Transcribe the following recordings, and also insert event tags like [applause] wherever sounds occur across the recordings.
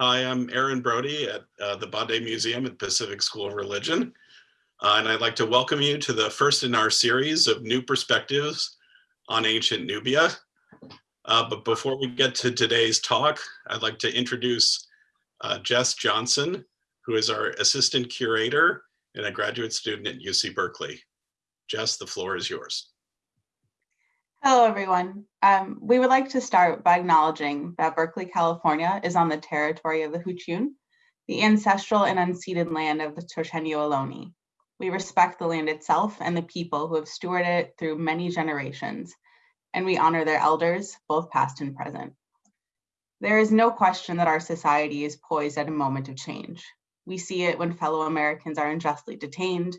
Hi, I'm Aaron Brody at uh, the Bade Museum at Pacific School of Religion. Uh, and I'd like to welcome you to the first in our series of new perspectives on ancient Nubia. Uh, but before we get to today's talk, I'd like to introduce uh, Jess Johnson, who is our assistant curator and a graduate student at UC Berkeley. Jess, the floor is yours. Hello, everyone. Um, we would like to start by acknowledging that Berkeley, California is on the territory of the Huichin, the ancestral and unceded land of the Chochenyo Ohlone. We respect the land itself and the people who have stewarded it through many generations, and we honor their elders, both past and present. There is no question that our society is poised at a moment of change. We see it when fellow Americans are unjustly detained,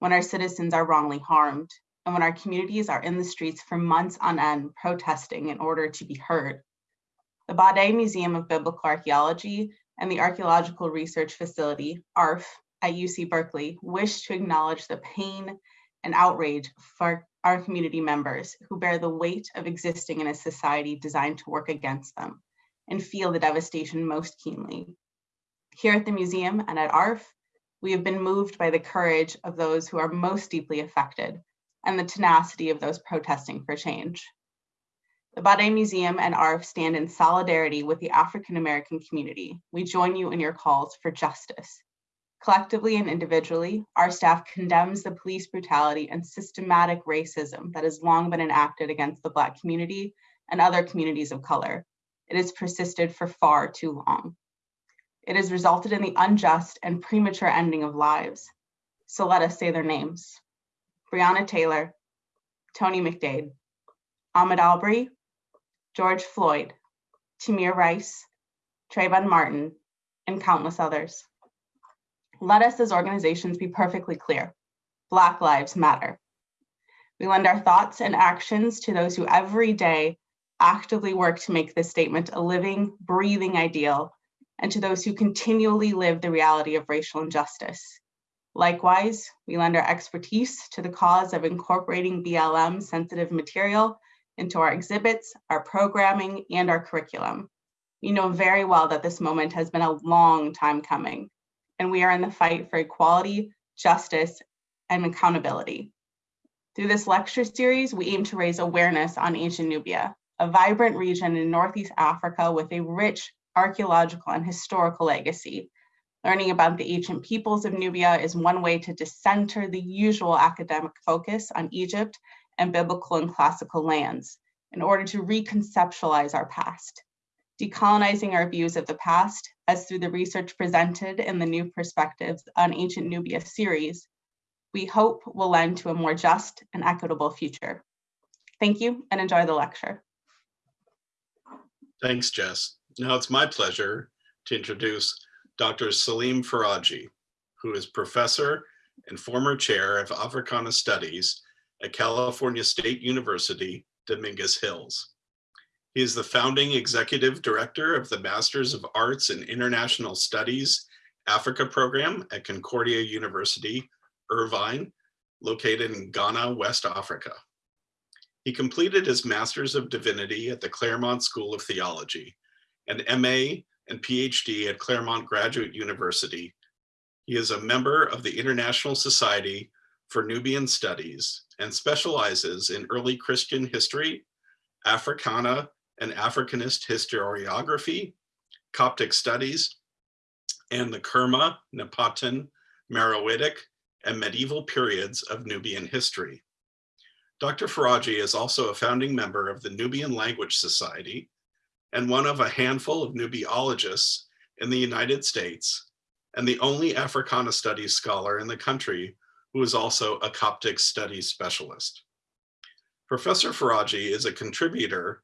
when our citizens are wrongly harmed, and when our communities are in the streets for months on end protesting in order to be heard. The Bade Museum of Biblical Archaeology and the Archaeological Research Facility, ARF, at UC Berkeley wish to acknowledge the pain and outrage for our community members who bear the weight of existing in a society designed to work against them and feel the devastation most keenly. Here at the museum and at ARF, we have been moved by the courage of those who are most deeply affected and the tenacity of those protesting for change. The Bade Museum and ARF stand in solidarity with the African American community. We join you in your calls for justice. Collectively and individually, our staff condemns the police brutality and systematic racism that has long been enacted against the Black community and other communities of color. It has persisted for far too long. It has resulted in the unjust and premature ending of lives. So let us say their names. Breonna Taylor, Tony McDade, Ahmaud Arbery, George Floyd, Tamir Rice, Trayvon Martin, and countless others. Let us as organizations be perfectly clear. Black lives matter. We lend our thoughts and actions to those who every day actively work to make this statement a living, breathing ideal, and to those who continually live the reality of racial injustice. Likewise, we lend our expertise to the cause of incorporating BLM sensitive material into our exhibits, our programming, and our curriculum. We know very well that this moment has been a long time coming, and we are in the fight for equality, justice, and accountability. Through this lecture series, we aim to raise awareness on ancient Nubia, a vibrant region in Northeast Africa with a rich archaeological and historical legacy Learning about the ancient peoples of Nubia is one way to decenter the usual academic focus on Egypt and biblical and classical lands in order to reconceptualize our past. Decolonizing our views of the past, as through the research presented in the New Perspectives on Ancient Nubia series, we hope will lend to a more just and equitable future. Thank you and enjoy the lecture. Thanks, Jess. Now it's my pleasure to introduce Dr. Salim Faraji, who is professor and former chair of Africana Studies at California State University, Dominguez Hills. He is the founding executive director of the Masters of Arts in International Studies Africa program at Concordia University, Irvine, located in Ghana, West Africa. He completed his Master's of Divinity at the Claremont School of Theology and MA and PhD at Claremont Graduate University. He is a member of the International Society for Nubian Studies and specializes in early Christian history, Africana and Africanist historiography, Coptic studies, and the Kerma, Napatan, Meroitic, and medieval periods of Nubian history. Dr. Faraji is also a founding member of the Nubian Language Society and one of a handful of Nubiologists in the United States, and the only Africana studies scholar in the country who is also a Coptic studies specialist. Professor Faraji is a contributor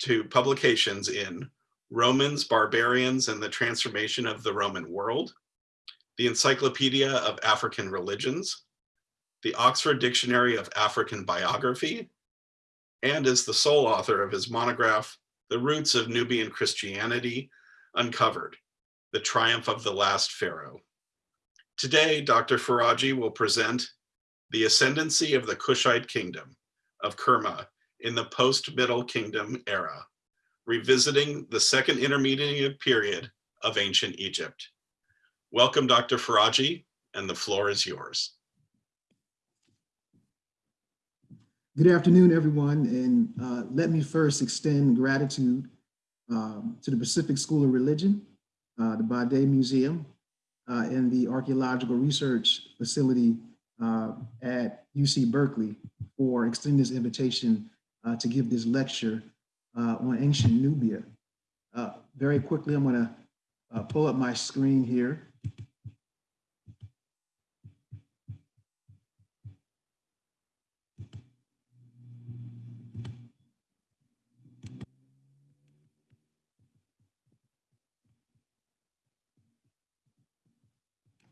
to publications in Romans, Barbarians, and the Transformation of the Roman World, the Encyclopedia of African Religions, the Oxford Dictionary of African Biography, and is the sole author of his monograph, the roots of Nubian Christianity uncovered, the triumph of the last pharaoh. Today, Dr. Faraji will present the ascendancy of the Kushite kingdom of Kerma in the post-Middle Kingdom era, revisiting the second intermediate period of ancient Egypt. Welcome, Dr. Faraji, and the floor is yours. Good afternoon, everyone, and uh, let me first extend gratitude um, to the Pacific School of Religion, uh, the Bade Museum, uh, and the Archaeological Research Facility uh, at UC Berkeley for extending this invitation uh, to give this lecture uh, on ancient Nubia. Very quickly, I'm going to pull up my screen here.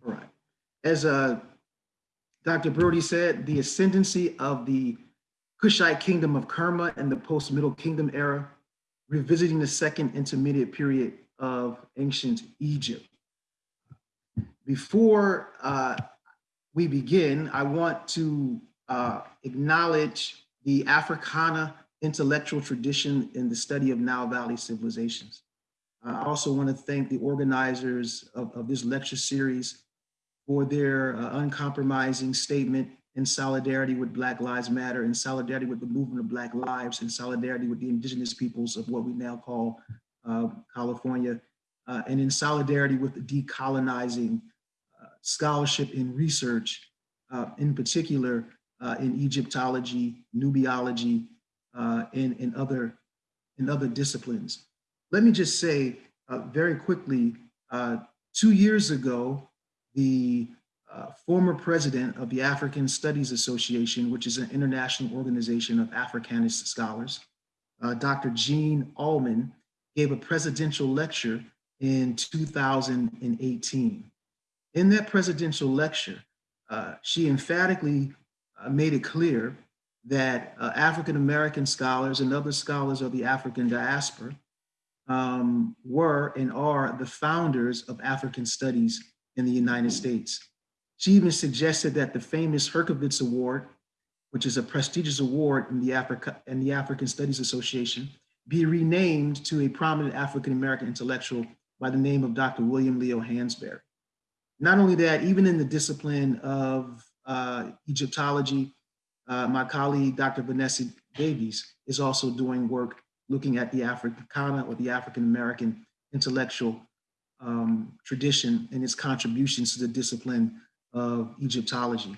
All right. As uh, Dr. Brody said, the ascendancy of the Kushite kingdom of Kerma in the post-Middle Kingdom era, revisiting the second intermediate period of ancient Egypt. Before uh, we begin, I want to uh, acknowledge the Africana intellectual tradition in the study of Nile Valley civilizations. I also want to thank the organizers of, of this lecture series for their uh, uncompromising statement in solidarity with Black Lives Matter, in solidarity with the movement of Black lives, in solidarity with the indigenous peoples of what we now call uh, California, uh, and in solidarity with the decolonizing uh, scholarship and research, uh, in particular uh, in Egyptology, Nubiology, and, and, other, and other disciplines. Let me just say very quickly, two years ago, the uh, former president of the African Studies Association, which is an international organization of Africanist scholars, uh, Dr. Jean Allman, gave a presidential lecture in 2018. In that presidential lecture, uh, she emphatically uh, made it clear that uh, African-American scholars and other scholars of the African diaspora um, were and are the founders of African studies in the United States. She even suggested that the famous Herskovits Award, which is a prestigious award in the, Africa, in the African Studies Association, be renamed to a prominent African-American intellectual by the name of Dr. William Leo Hansberry. Not only that, even in the discipline of uh, Egyptology, uh, my colleague, Dr. Vanessa Davies, is also doing work looking at the Africana or the African-American intellectual um, tradition and its contributions to the discipline of Egyptology.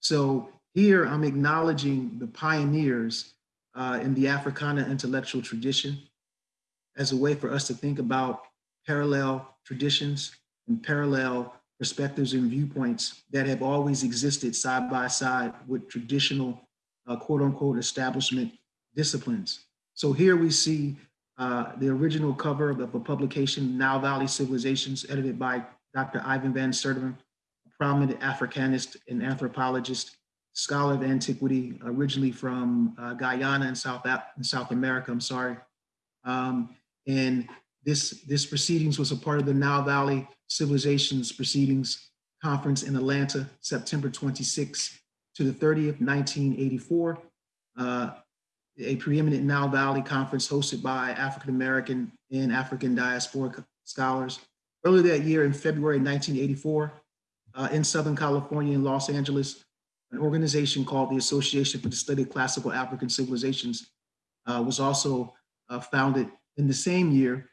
So here I'm acknowledging the pioneers uh, in the Africana intellectual tradition as a way for us to think about parallel traditions and parallel perspectives and viewpoints that have always existed side by side with traditional uh, quote unquote establishment disciplines. So here we see uh, the original cover of a publication, Nile Valley Civilizations, edited by Dr. Ivan Van Sertima, a prominent Africanist and anthropologist, scholar of antiquity, originally from uh, Guyana in South, in South America, I'm sorry. Um, and this, this proceedings was a part of the Nile Valley Civilizations Proceedings Conference in Atlanta, September 26 to the 30th, 1984. Uh, a preeminent Nile Valley conference hosted by African-American and African diasporic scholars. Earlier that year in February 1984, uh, in Southern California in Los Angeles, an organization called the Association for the Study of Classical African Civilizations uh, was also uh, founded in the same year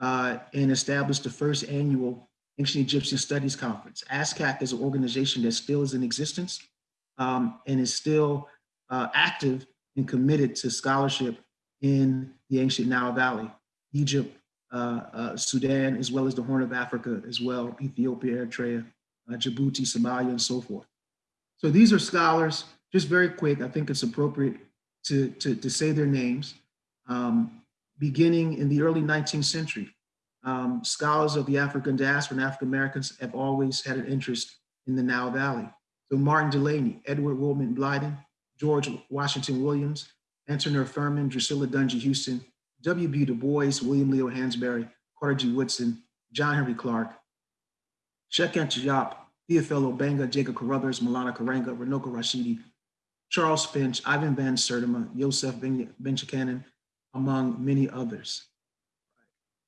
uh, and established the first annual Ancient Egyptian Studies Conference. ASCAC is an organization that still is in existence um, and is still uh, active and committed to scholarship in the ancient Nile Valley, Egypt, uh, uh, Sudan, as well as the Horn of Africa as well, Ethiopia, Eritrea, uh, Djibouti, Somalia, and so forth. So these are scholars, just very quick, I think it's appropriate to, to, to say their names. Um, beginning in the early 19th century, um, scholars of the African diaspora and African Americans have always had an interest in the Nile Valley. So Martin Delany, Edward Wilmot Blyden, George Washington Williams, Antonio Furman, Drusilla Dunjee Houston, W.B. Du Bois, William Leo Hansberry, Carter G. Woodson, John Henrik Clarke, Shekin Diop, Théophile Obenga, Jacob Carruthers, Maulana Karenga, Runoko Rashidi, Charles Finch, Ivan Van Sertima, Yosef Ben, ben among many others.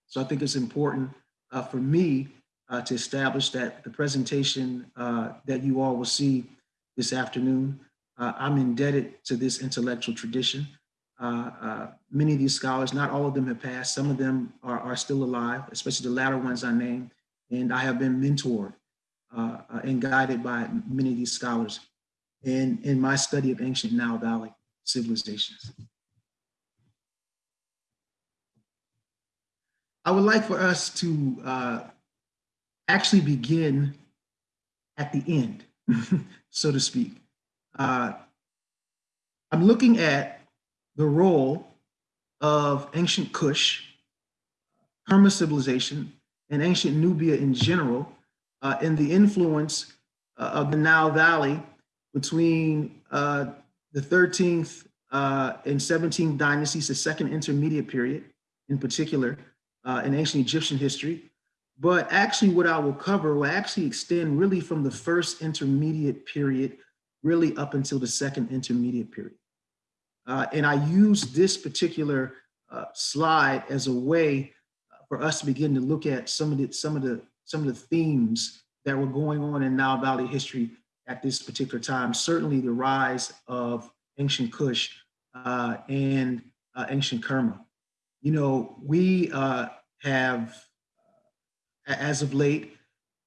So I think it's important uh, for me uh, to establish that the presentation uh, that you all will see this afternoon, uh, I'm indebted to this intellectual tradition. Uh, uh, many of these scholars, not all of them have passed, some of them are, are still alive, especially the latter ones I named, and I have been mentored uh, and guided by many of these scholars in, in my study of ancient Nile Valley civilizations. I would like for us to uh, actually begin at the end, [laughs] so to speak. Uh, I'm looking at the role of ancient Kush, Kerma civilization, and ancient Nubia in general, uh, and the influence uh, of the Nile Valley between uh, the 13th uh, and 17th dynasties, the second intermediate period in particular, uh, in ancient Egyptian history. But actually what I will cover will actually extend really from the first intermediate period, really up until the second intermediate period. Uh, and I use this particular uh, slide as a way uh, for us to begin to look at some of the some of the some of the themes that were going on in Nile Valley history at this particular time. Certainly the rise of ancient Kush uh, and uh, ancient Kerma. You know, we uh, have, as of late,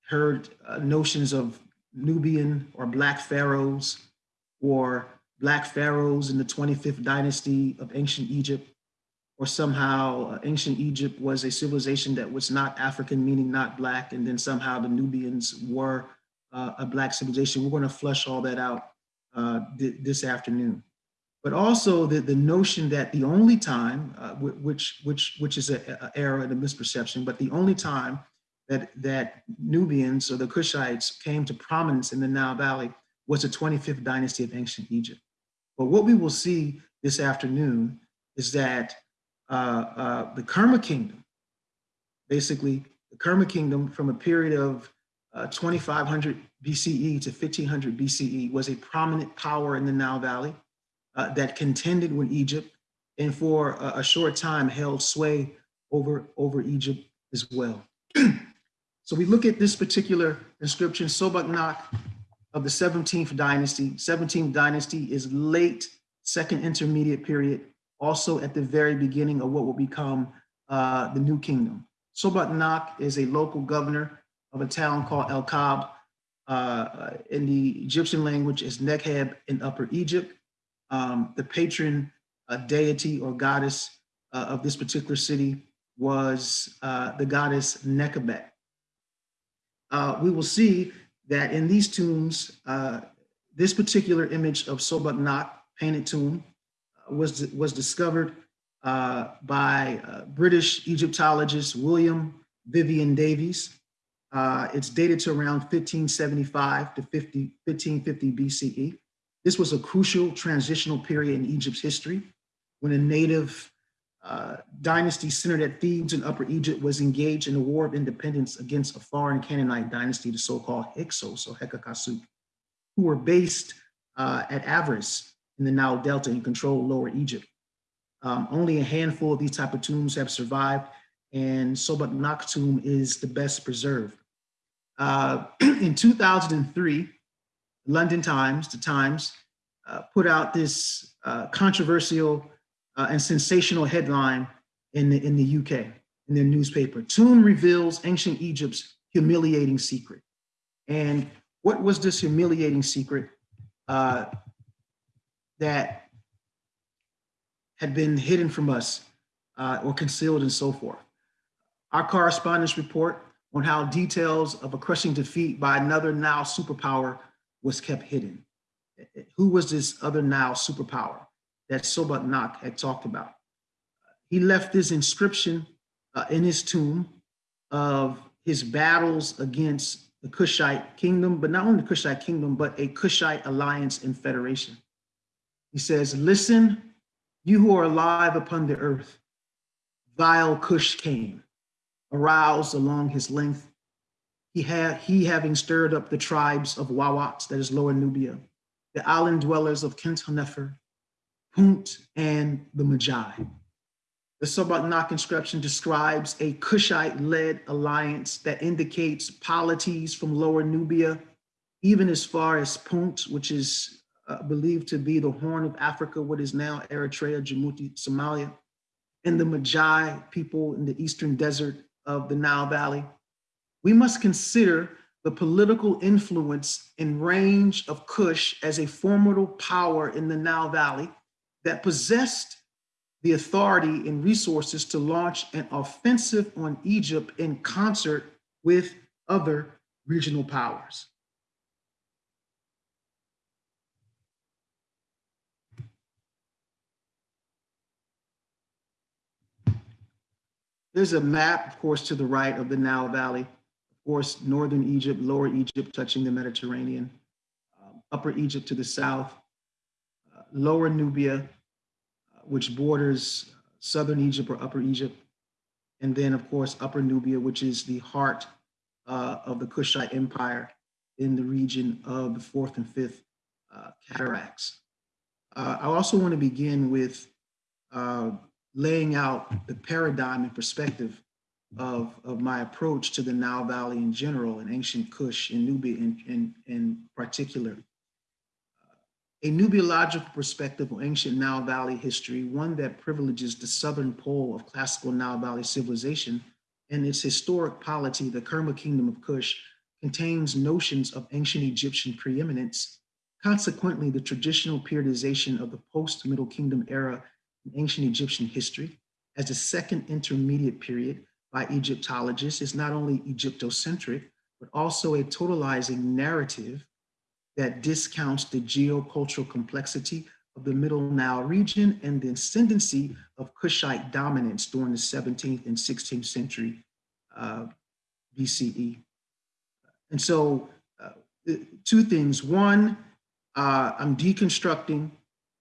heard notions of Nubian or Black pharaohs or Black pharaohs in the 25th dynasty of ancient Egypt, or somehow uh, ancient Egypt was a civilization that was not African, meaning not Black, and then somehow the Nubians were uh, a Black civilization. We're going to flush all that out uh, th this afternoon. But also the, the notion that the only time, uh, which, which, which is an error and a misperception, but the only time that, that Nubians or the Kushites came to prominence in the Nile Valley was the 25th dynasty of ancient Egypt. But what we will see this afternoon is that uh, uh, the Kerma kingdom, basically the Kerma kingdom from a period of uh, 2500 BCE to 1500 BCE was a prominent power in the Nile Valley uh, that contended with Egypt and for a, a, short time held sway over, over Egypt as well. [clears throat] so we look at this particular inscription, Sobeknakh of the 17th dynasty. 17th dynasty is late second intermediate period, also at the very beginning of what will become uh, the new kingdom. Sobeknakh is a local governor of a town called El Kab. Uh, in the Egyptian language is Nekheb in Upper Egypt. Um, the patron uh, deity or goddess uh, of this particular city was uh, the goddess Nekhebet. Uh, we will see that in these tombs, uh, this particular image of Sobeknakh painted tomb was, was discovered by British Egyptologist William Vivian Davies. Uh, it's dated to around 1575 to 50, 1550 BCE. This was a crucial transitional period in Egypt's history when a native uh, dynasty centered at Thebes in Upper Egypt was engaged in a war of independence against a foreign Canaanite dynasty, the so-called Hyksos or Hekakasuk, who were based uh, at Avaris in the Nile Delta and controlled Lower Egypt. Um, only a handful of these type of tombs have survived and Sobeknakh tomb is the best preserved. Uh, [clears throat] in 2003, London Times, the Times, uh, put out this uh, controversial uh, and sensational headline in the, in the UK, in their newspaper. Tomb reveals ancient Egypt's humiliating secret. And what was this humiliating secret uh, that had been hidden from us uh, or concealed and so forth? Our correspondence report on how details of a crushing defeat by another Nile superpower was kept hidden. Who was this other Nile superpower that Sobeknakh had talked about? He left this inscription uh, in his tomb of his battles against the Kushite kingdom, but not only the Kushite kingdom, but a Kushite alliance and federation. He says, listen, you who are alive upon the earth, vile Kush came, aroused along his length. He, had, he having stirred up the tribes of Wawat, that is Lower Nubia, the island dwellers of Khenthennefer, Punt, and the Medjay. The Sobeknakh inscription describes a Kushite-led alliance that indicates polities from Lower Nubia, even as far as Punt, which is uh, believed to be the Horn of Africa, what is now Eritrea, Djibouti, Somalia, and the Medjay people in the eastern desert of the Nile Valley. We must consider the political influence and range of Kush as a formidable power in the Nile Valley that possessed the authority and resources to launch an offensive on Egypt in concert with other regional powers. There's a map, of course, to the right of the Nile Valley. Of course, northern Egypt, lower Egypt touching the Mediterranean, um, upper Egypt to the south, lower Nubia, which borders southern Egypt or upper Egypt, and then, of course, upper Nubia, which is the heart uh, of the Kushite Empire in the region of the fourth and fifth uh, cataracts. Uh, I also want to begin with uh, laying out the paradigm and perspective of, of my approach to the Nile Valley in general and ancient Kush and Nubia in, in, in particular. A Nubiological perspective on ancient Nile Valley history, one that privileges the southern pole of classical Nile Valley civilization and its historic polity, the Kerma Kingdom of Kush, contains notions of ancient Egyptian preeminence. Consequently, the traditional periodization of the post-Middle Kingdom era in ancient Egyptian history as the second intermediate period by Egyptologists is not only Egyptocentric, but also a totalizing narrative that discounts the geocultural complexity of the Middle Nile region and the ascendancy of Kushite dominance during the 17th and 16th century uh, BCE. And so uh, two things. One, uh, I'm deconstructing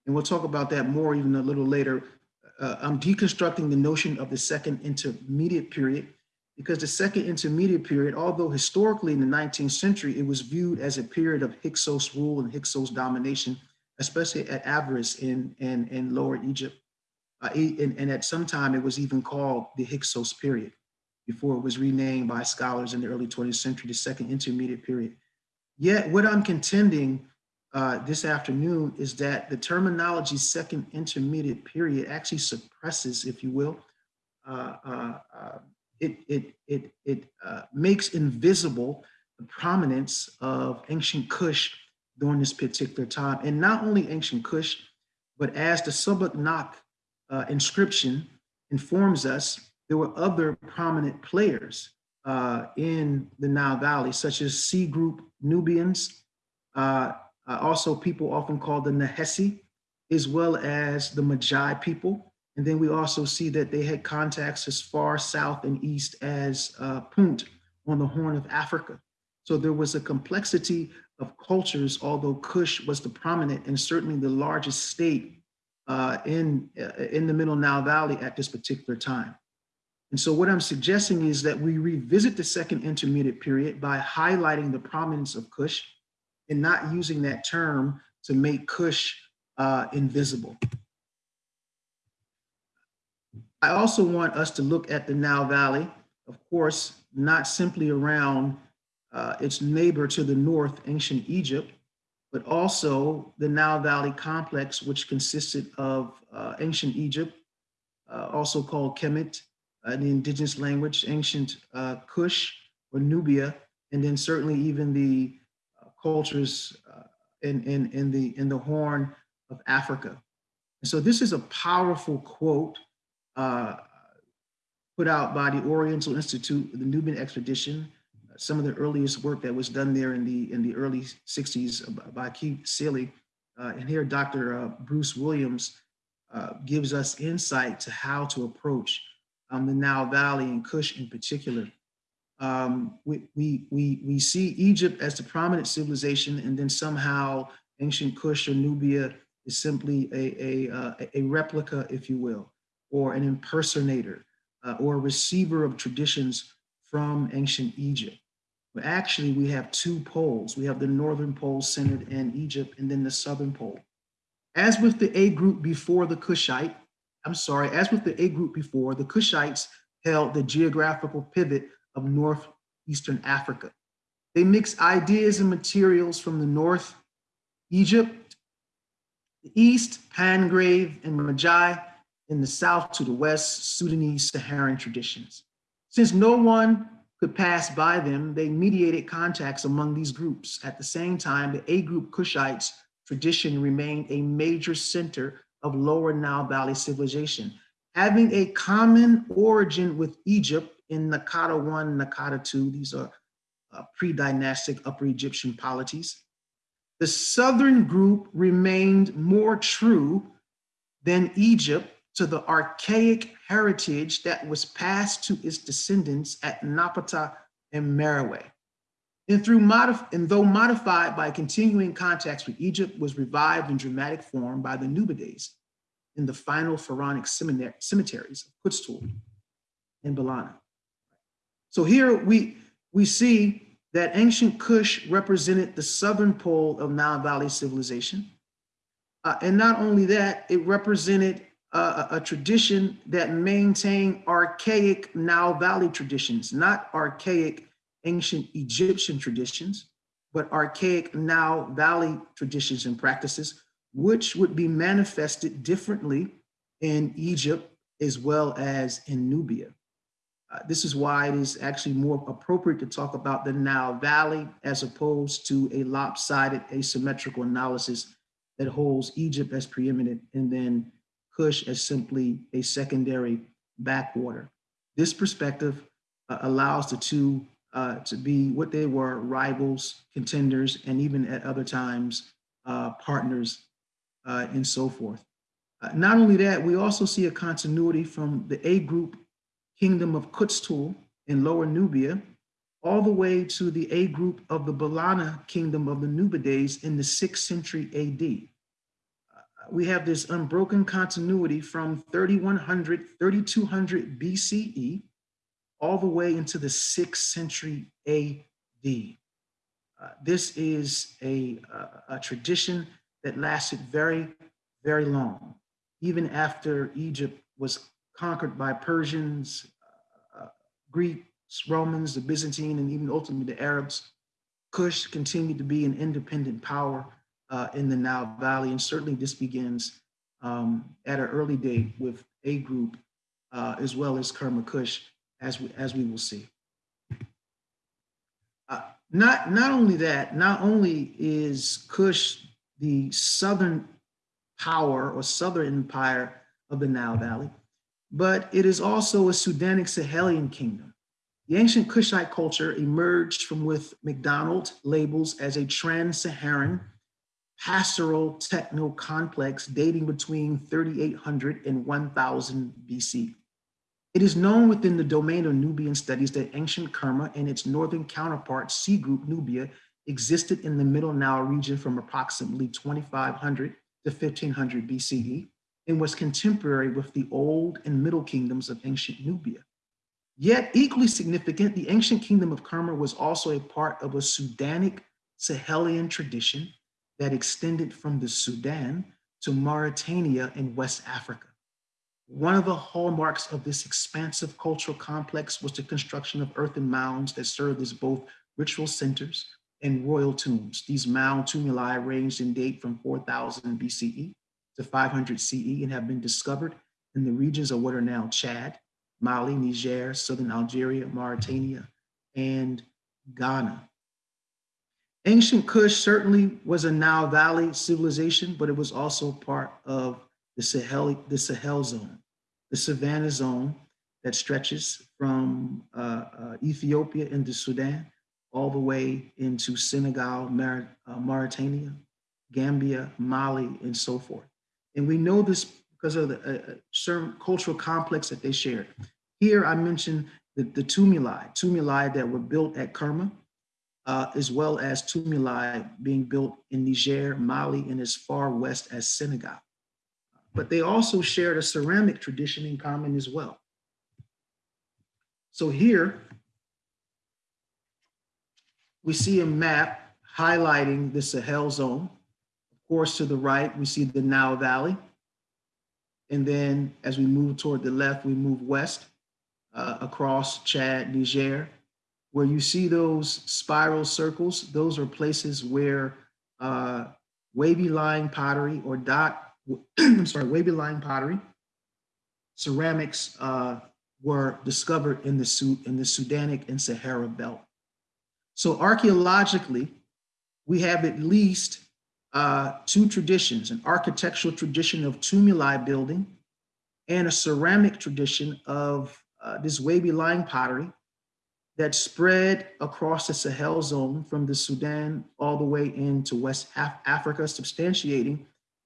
and we'll talk about that more even a little later. Uh, I'm deconstructing the notion of the second intermediate period because the second intermediate period, although historically in the 19th century, it was viewed as a period of Hyksos rule and Hyksos domination, especially at Avaris in, in, in Lower Egypt. Uh, and, and at some time it was even called the Hyksos period before it was renamed by scholars in the early 20th century, the second intermediate period. Yet what I'm contending uh, this afternoon is that the terminology second intermediate period actually suppresses, if you will, uh, uh, uh it, it, it, it uh, makes invisible the prominence of ancient Kush during this particular time. And not only ancient Kush, but as the Sobeknakh uh, inscription informs us, there were other prominent players in the Nile Valley, such as C group Nubians, uh, uh, also people often called the Nahesi, as well as the Medjay people. And then we also see that they had contacts as far south and east as uh, Punt on the Horn of Africa. So there was a complexity of cultures, although Kush was the prominent and certainly the largest state uh, in, uh, in the Middle Nile Valley at this particular time. And so what I'm suggesting is that we revisit the second intermediate period by highlighting the prominence of Kush and not using that term to make Kush uh, invisible. I also want us to look at the Nile Valley, of course, not simply around uh, its neighbor to the north, ancient Egypt, but also the Nile Valley complex, which consisted of uh, ancient Egypt, uh, also called Kemet uh, in the indigenous language, ancient uh, Kush or Nubia, and then certainly even the cultures uh, in, in, in, the, in the Horn of Africa. And so this is a powerful quote uh, put out by the Oriental Institute, the Nubian Expedition, some of the earliest work that was done there in the, in the early 60s by Keith Seele. Uh, and here Dr. Uh, Bruce Williams uh, gives us insight to how to approach um, the Nile Valley and Kush in particular um, we, we, we, we see Egypt as the prominent civilization and then somehow ancient Kush or Nubia is simply a, a, uh, a replica, if you will, or an impersonator uh, or a receiver of traditions from ancient Egypt. But actually we have two poles. We have the northern pole centered in Egypt and then the southern pole. As with the A group before the Kushite, I'm sorry, as with the A group before, the Kushites held the geographical pivot of northeastern Africa. They mixed ideas and materials from the north, Egypt, the east, Pangrave and Medjay, in the south to the west, Sudanese Saharan traditions. Since no one could pass by them, they mediated contacts among these groups. At the same time, the A group Kushites tradition remained a major center of lower Nile Valley civilization, having a common origin with Egypt in Naqada 1, Naqada 2. These are uh, pre-dynastic Upper Egyptian polities. The southern group remained more true than Egypt to the archaic heritage that was passed to its descendants at Napata and Meroe. And through modif and though modified by continuing contacts with Egypt, was revived in dramatic form by the Nubides in the final pharaonic cemeteries of Qustul and Ballana. So here we, we see that ancient Kush represented the southern pole of Nile Valley civilization. Uh, and not only that, it represented a, a tradition that maintained archaic Nile Valley traditions, not archaic ancient Egyptian traditions, but archaic Nile Valley traditions and practices, which would be manifested differently in Egypt as well as in Nubia. Uh, this is why it is actually more appropriate to talk about the Nile Valley as opposed to a lopsided asymmetrical analysis that holds Egypt as preeminent and then Kush as simply a secondary backwater. This perspective uh, allows the two uh, to be what they were, rivals, contenders, and even at other times, uh, partners uh, and so forth. Uh, not only that, we also see a continuity from the A group kingdom of Qustul in Lower Nubia, all the way to the A group of the Ballana kingdom of the Nubides in the sixth century AD we have this unbroken continuity from 3100, 3200 BCE, all the way into the sixth century AD. Uh, this is a, a, a, tradition that lasted very, very long, even after Egypt was conquered by Persians, uh, Greeks, Romans, the Byzantine, and even ultimately the Arabs. Kush continued to be an independent power uh, in the Nile Valley. And certainly this begins um, at an early date with a group uh, as well as Kerma Kush, as we, as we will see. Uh, not, not only that, not only is Kush the southern power or southern empire of the Nile Valley, but it is also a Sudanic Sahelian kingdom. The ancient Kushite culture emerged from with McDonald labels as a trans-Saharan pastoral techno complex dating between 3800 and 1000 BC. It is known within the domain of Nubian studies that ancient Kerma and its northern counterpart, C group Nubia, existed in the Middle Nile region from approximately 2500 to 1500 BCE and was contemporary with the old and middle kingdoms of ancient Nubia. Yet equally significant, the ancient kingdom of Kerma was also a part of a Sudanic Sahelian tradition that extended from the Sudan to Mauritania in West Africa. One of the hallmarks of this expansive cultural complex was the construction of earthen mounds that served as both ritual centers and royal tombs. These mound tumuli ranged in date from 4000 BCE to 500 CE and have been discovered in the regions of what are now Chad, Mali, Niger, Southern Algeria, Mauritania, and Ghana. Ancient Kush certainly was a Nile Valley civilization, but it was also part of the Sahel, the Sahel zone, the Savannah zone that stretches from uh, uh, Ethiopia into Sudan, all the way into Senegal, Mar uh, Mauritania, Gambia, Mali, and so forth. And we know this because of the uh, uh, certain cultural complex that they shared. Here I mentioned the, the tumuli, tumuli that were built at Kerma, uh, as well as tumuli being built in Niger, Mali, and as far west as Senegal. But they also shared a ceramic tradition in common as well. So here, we see a map highlighting the Sahel zone. Of course, to the right, we see the Nile Valley. And then as we move toward the left, we move west uh, across Chad, Niger, where you see those spiral circles. Those are places where uh, wavy line pottery or dot, [clears throat] I'm sorry, wavy line pottery, ceramics uh, were discovered in the, in the Sudanic and Sahara belt. So archaeologically, we have at least uh, two traditions, an architectural tradition of tumuli building and a ceramic tradition of uh, this wavy line pottery that spread across the Sahel zone from the Sudan all the way into West Af Africa, substantiating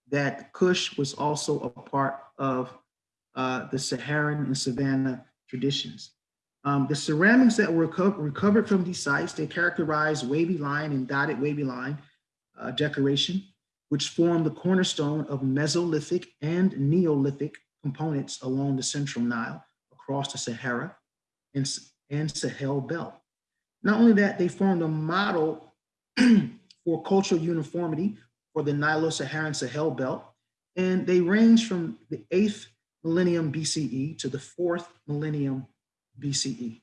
that Kush was also a part of uh, the Saharan and Savannah traditions. Um, the ceramics that were reco recovered from these sites, they characterize wavy line and dotted wavy line uh, decoration, which form the cornerstone of Mesolithic and Neolithic components along the Central Nile, across the Sahara and, and Sahel belt. Not only that, they formed a model [clears throat] for cultural uniformity for the Nilo-Saharan Sahel belt, and they range from the 8th millennium BCE to the 4th millennium BCE.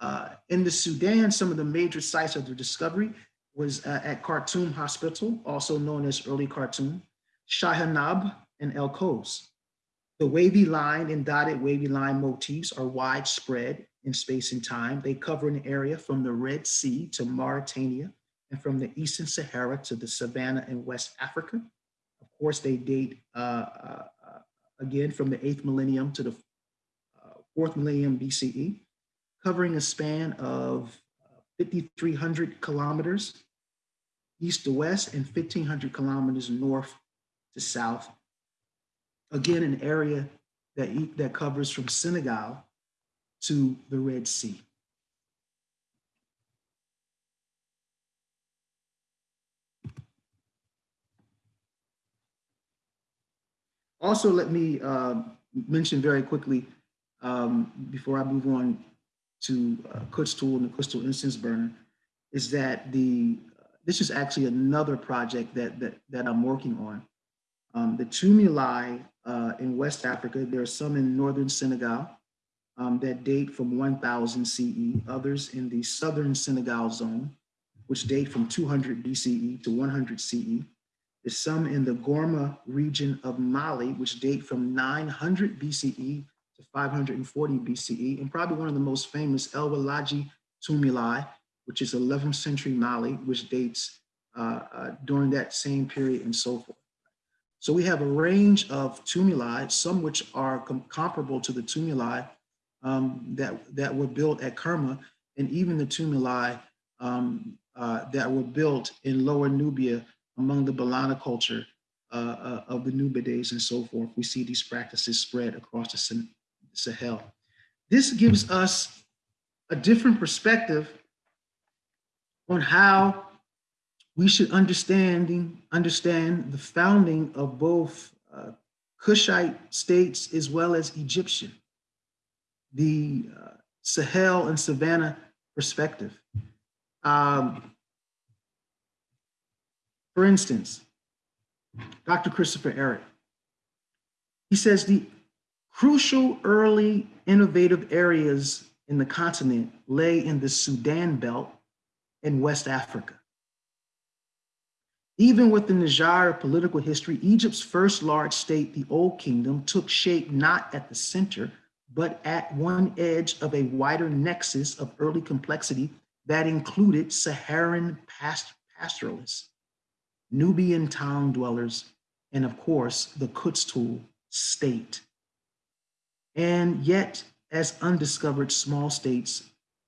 Uh, in the Sudan, some of the major sites of the discovery was uh, at Khartoum Hospital, also known as early Khartoum, Shaheinab, and El Kos. The wavy line and dotted wavy line motifs are widespread in space and time. They cover an area from the Red Sea to Mauritania and from the Eastern Sahara to the Savannah in West Africa. Of course, they date uh, uh, again from the eighth millennium to the fourth millennium BCE, covering a span of 5,300 kilometers east to west and 1,500 kilometers north to south. Again, an area that, that covers from Senegal to the Red Sea. Also, let me uh, mention very quickly um, before I move on to uh, and the Qustul instance burner, is that the this is actually another project that that, that I'm working on. Um, the tumuli uh, in West Africa, there are some in northern Senegal um, that date from 1000 CE, others in the southern Senegal zone, which date from 200 BCE to 100 CE. There's some in the Gourma region of Mali, which date from 900 BCE to 540 BCE, and probably one of the most famous El Oualadji tumuli, which is 11th century Mali, which dates uh, uh, during that same period and so forth. So we have a range of tumuli, some which are com comparable to the tumuli um, that, that were built at Kerma, and even the tumuli um, uh, that were built in Lower Nubia among the Ballana culture uh, uh, of the Nubides and so forth. We see these practices spread across the Sahel. This gives us a different perspective on how we should understanding, understand the founding of both uh, Kushite states as well as Egyptian, the uh, Sahel and Savannah perspective. Um, for instance, Dr. Christopher Ehret, he says the crucial early innovative areas in the continent lay in the Sudan belt in West Africa. Even with the Niger political history, Egypt's first large state, the Old Kingdom, took shape not at the center, but at one edge of a wider nexus of early complexity that included Saharan past pastoralists, Nubian town dwellers, and of course, the Qustul state. And yet, as undiscovered small states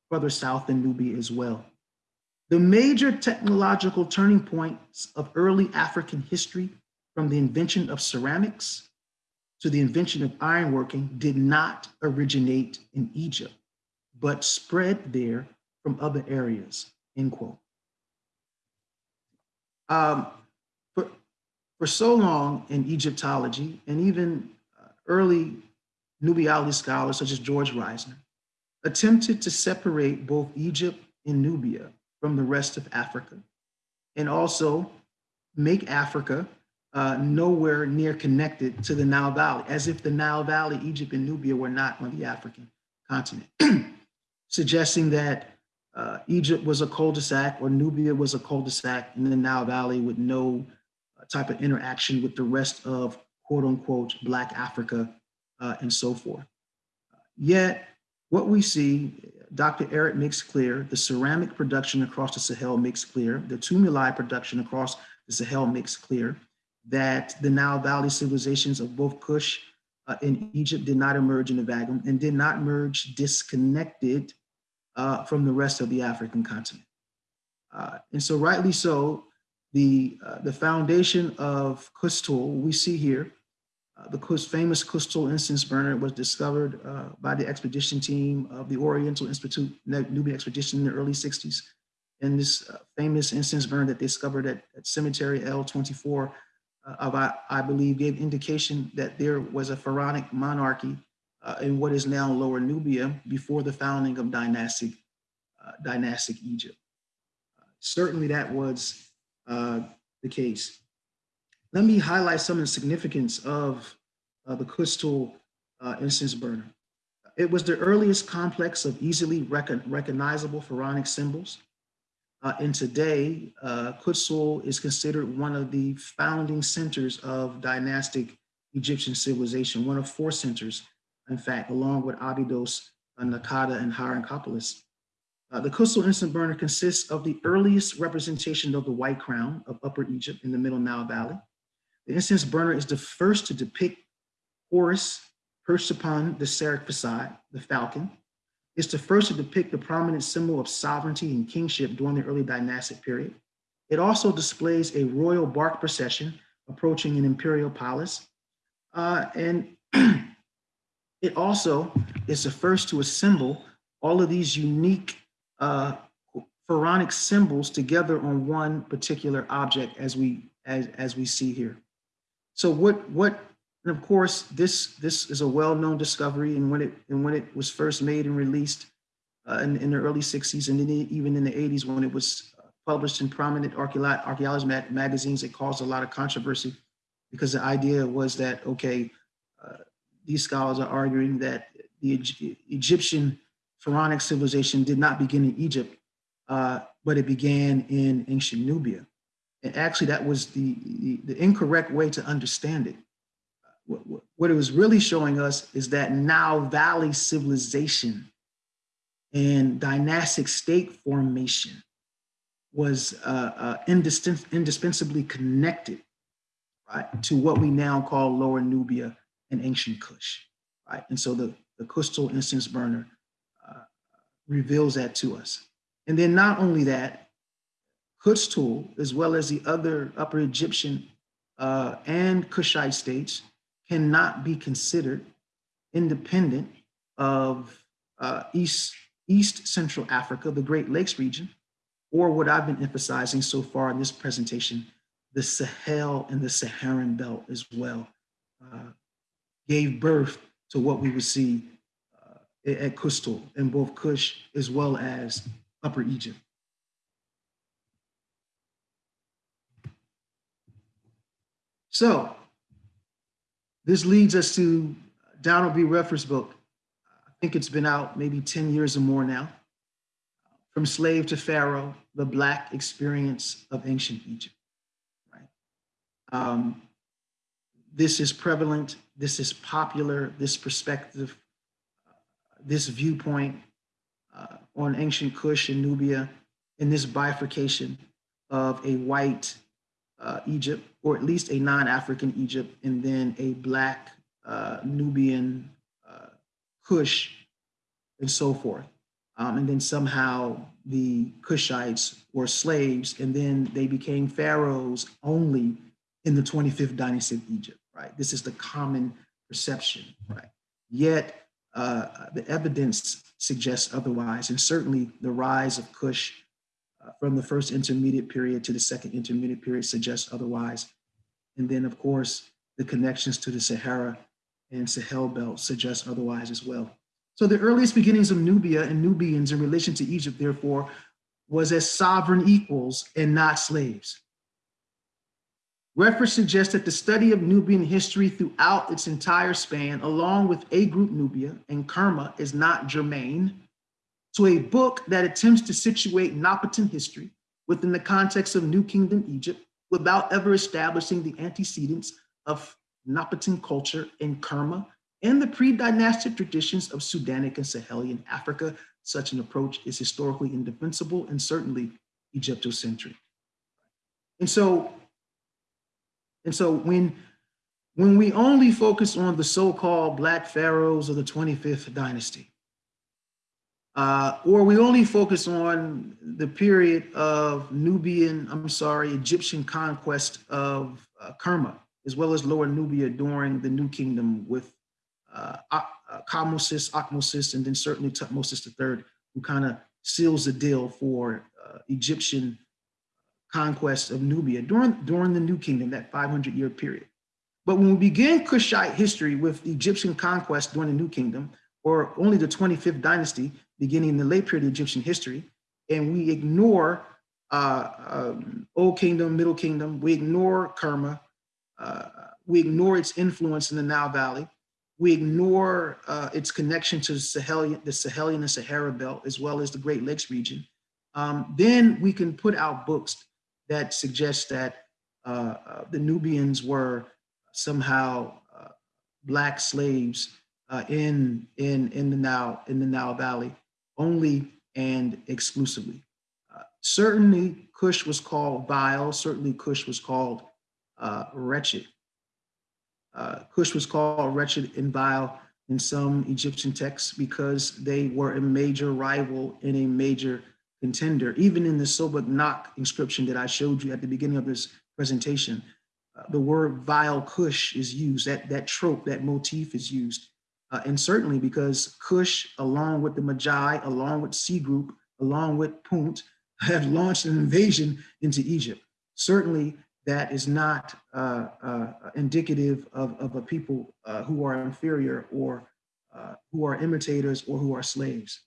further south in Nubia as well. The major technological turning points of early African history, from the invention of ceramics to the invention of ironworking, did not originate in Egypt, but spread there from other areas, end quote. Um, for, for so long in Egyptology and even uh, early Nubiality scholars such as George Reisner attempted to separate both Egypt and Nubia from the rest of Africa, and also make Africa uh, nowhere near connected to the Nile Valley, as if the Nile Valley, Egypt and Nubia were not on the African continent, [clears throat] suggesting that uh, Egypt was a cul-de-sac or Nubia was a cul-de-sac in the Nile Valley with no uh, type of interaction with the rest of quote unquote Black Africa uh, and so forth. Yet what we see, Dr. Ehret makes clear, the ceramic production across the Sahel makes clear, the tumuli production across the Sahel makes clear that the Nile Valley civilizations of both Kush uh, and Egypt did not emerge in a vacuum and did not merge disconnected uh, from the rest of the African continent. Uh, and so rightly so, the, uh, the foundation of Qustul we see here, uh, the famous Qustul incense burner was discovered uh, by the expedition team of the Oriental Institute Nubian expedition in the early 60s. And this uh, famous incense burner that they discovered at, at Cemetery L24 uh, of, I, I believe, gave indication that there was a pharaonic monarchy uh, in what is now Lower Nubia before the founding of dynastic, dynastic Egypt. certainly that was the case. Let me highlight some of the significance of uh, the Qustul uh, incense burner. It was the earliest complex of easily recon recognizable pharaonic symbols. Uh, and today, uh, Qustul is considered one of the founding centers of dynastic Egyptian civilization, one of four centers, in fact, along with Abydos, uh, Naqada, and Hierakonpolis. Uh, the Qustul incense burner consists of the earliest representation of the white crown of Upper Egypt in the Middle Nile Valley. The incense burner is the first to depict Horus perched upon the serekh facade, the falcon. It's the first to depict the prominent symbol of sovereignty and kingship during the early dynastic period. It also displays a royal bark procession approaching an imperial palace. Uh, and [clears throat] it also is the first to assemble all of these unique uh, pharaonic symbols together on one particular object as we as, as we see here. So what what and of course this this is a well-known discovery and when it and when it was first made and released uh, in, in the early 60s and then even in the 80s when it was published in prominent archaeology mag magazines it caused a lot of controversy because the idea was that okay uh, these scholars are arguing that the Egyptian pharaonic civilization did not begin in Egypt, uh, but it began in ancient Nubia. And actually that was the, the, the incorrect way to understand it. What, what, it was really showing us is that Nile Valley civilization and dynastic state formation was uh, uh, indis indispensably connected right, to what we now call Lower Nubia and ancient Kush. Right? And so the, the Qustul incense burner reveals that to us. And then not only that, Qustul, as well as the other Upper Egyptian uh, and Kushite states, cannot be considered independent of uh, East, East Central Africa, the Great Lakes region, or what I've been emphasizing so far in this presentation, the Sahel and the Saharan belt as well, uh, gave birth to what we would see at Qustul in both Kush as well as Upper Egypt. So this leads us to Donald B. Redford's book. I think it's been out maybe 10 years or more now. From Slave to Pharaoh, the Black Experience of Ancient Egypt. Right? Um, this is prevalent, this is popular, this perspective this viewpoint uh, on ancient Kush and Nubia in this bifurcation of a white uh, Egypt, or at least a non-African Egypt, and then a black uh, Nubian uh, Kush, and so forth. Um, and then somehow the Kushites were slaves, and then they became pharaohs only in the 25th dynasty of Egypt, right? This is the common perception, right? Yet uh, the evidence suggests otherwise, and certainly the rise of Kush uh, from the first intermediate period to the second intermediate period suggests otherwise. And then, of course, the connections to the Sahara and Sahel belt suggest otherwise as well. So the earliest beginnings of Nubia and Nubians in relation to Egypt, therefore, was as sovereign equals and not slaves. Redford suggests that the study of Nubian history throughout its entire span, along with A Group Nubia and Kerma, is not germane to a book that attempts to situate Napatan history within the context of New Kingdom Egypt without ever establishing the antecedents of Napatan culture in Kerma and the pre-dynastic traditions of Sudanic and Sahelian Africa. Such an approach is historically indefensible and certainly Egyptocentric. And so, and so when, when we only focus on the so-called Black pharaohs of the 25th dynasty, uh, or we only focus on the period of Nubian, I'm sorry, Egyptian conquest of uh, Kerma, as well as Lower Nubia during the New Kingdom with uh, Kamosis, Ahmosis, and then certainly Tutmosis III, who kind of seals the deal for uh, Egyptian conquest of Nubia during, during the New Kingdom, that 500 year period. But when we begin Kushite history with the Egyptian conquest during the New Kingdom, or only the 25th dynasty, beginning in the late period of Egyptian history, and we ignore uh, um, Old Kingdom, Middle Kingdom, we ignore Kerma, uh, we ignore its influence in the Nile Valley, we ignore uh, its connection to the Sahelian, the Sahelian and Sahara Belt, as well as the Great Lakes region, um, then we can put out books that suggest that uh, uh, the Nubians were somehow uh, black slaves uh, in in in the Nile in the Nile Valley only and exclusively. Uh, certainly, Cush was called vile. Certainly, Cush was called uh, wretched. Uh, Cush was called wretched and vile in some Egyptian texts because they were a major rival and a major contender. Even in the Sobeknakh inscription that I showed you at the beginning of this presentation, uh, the word vile Cush is used. That that trope, that motif is used uh, and certainly because Cush, along with the Medjay, along with C Group, along with Punt, [laughs] have launched an invasion into Egypt. Certainly that is not uh, uh, indicative of, of a people uh, who are inferior or uh, who are imitators or who are slaves.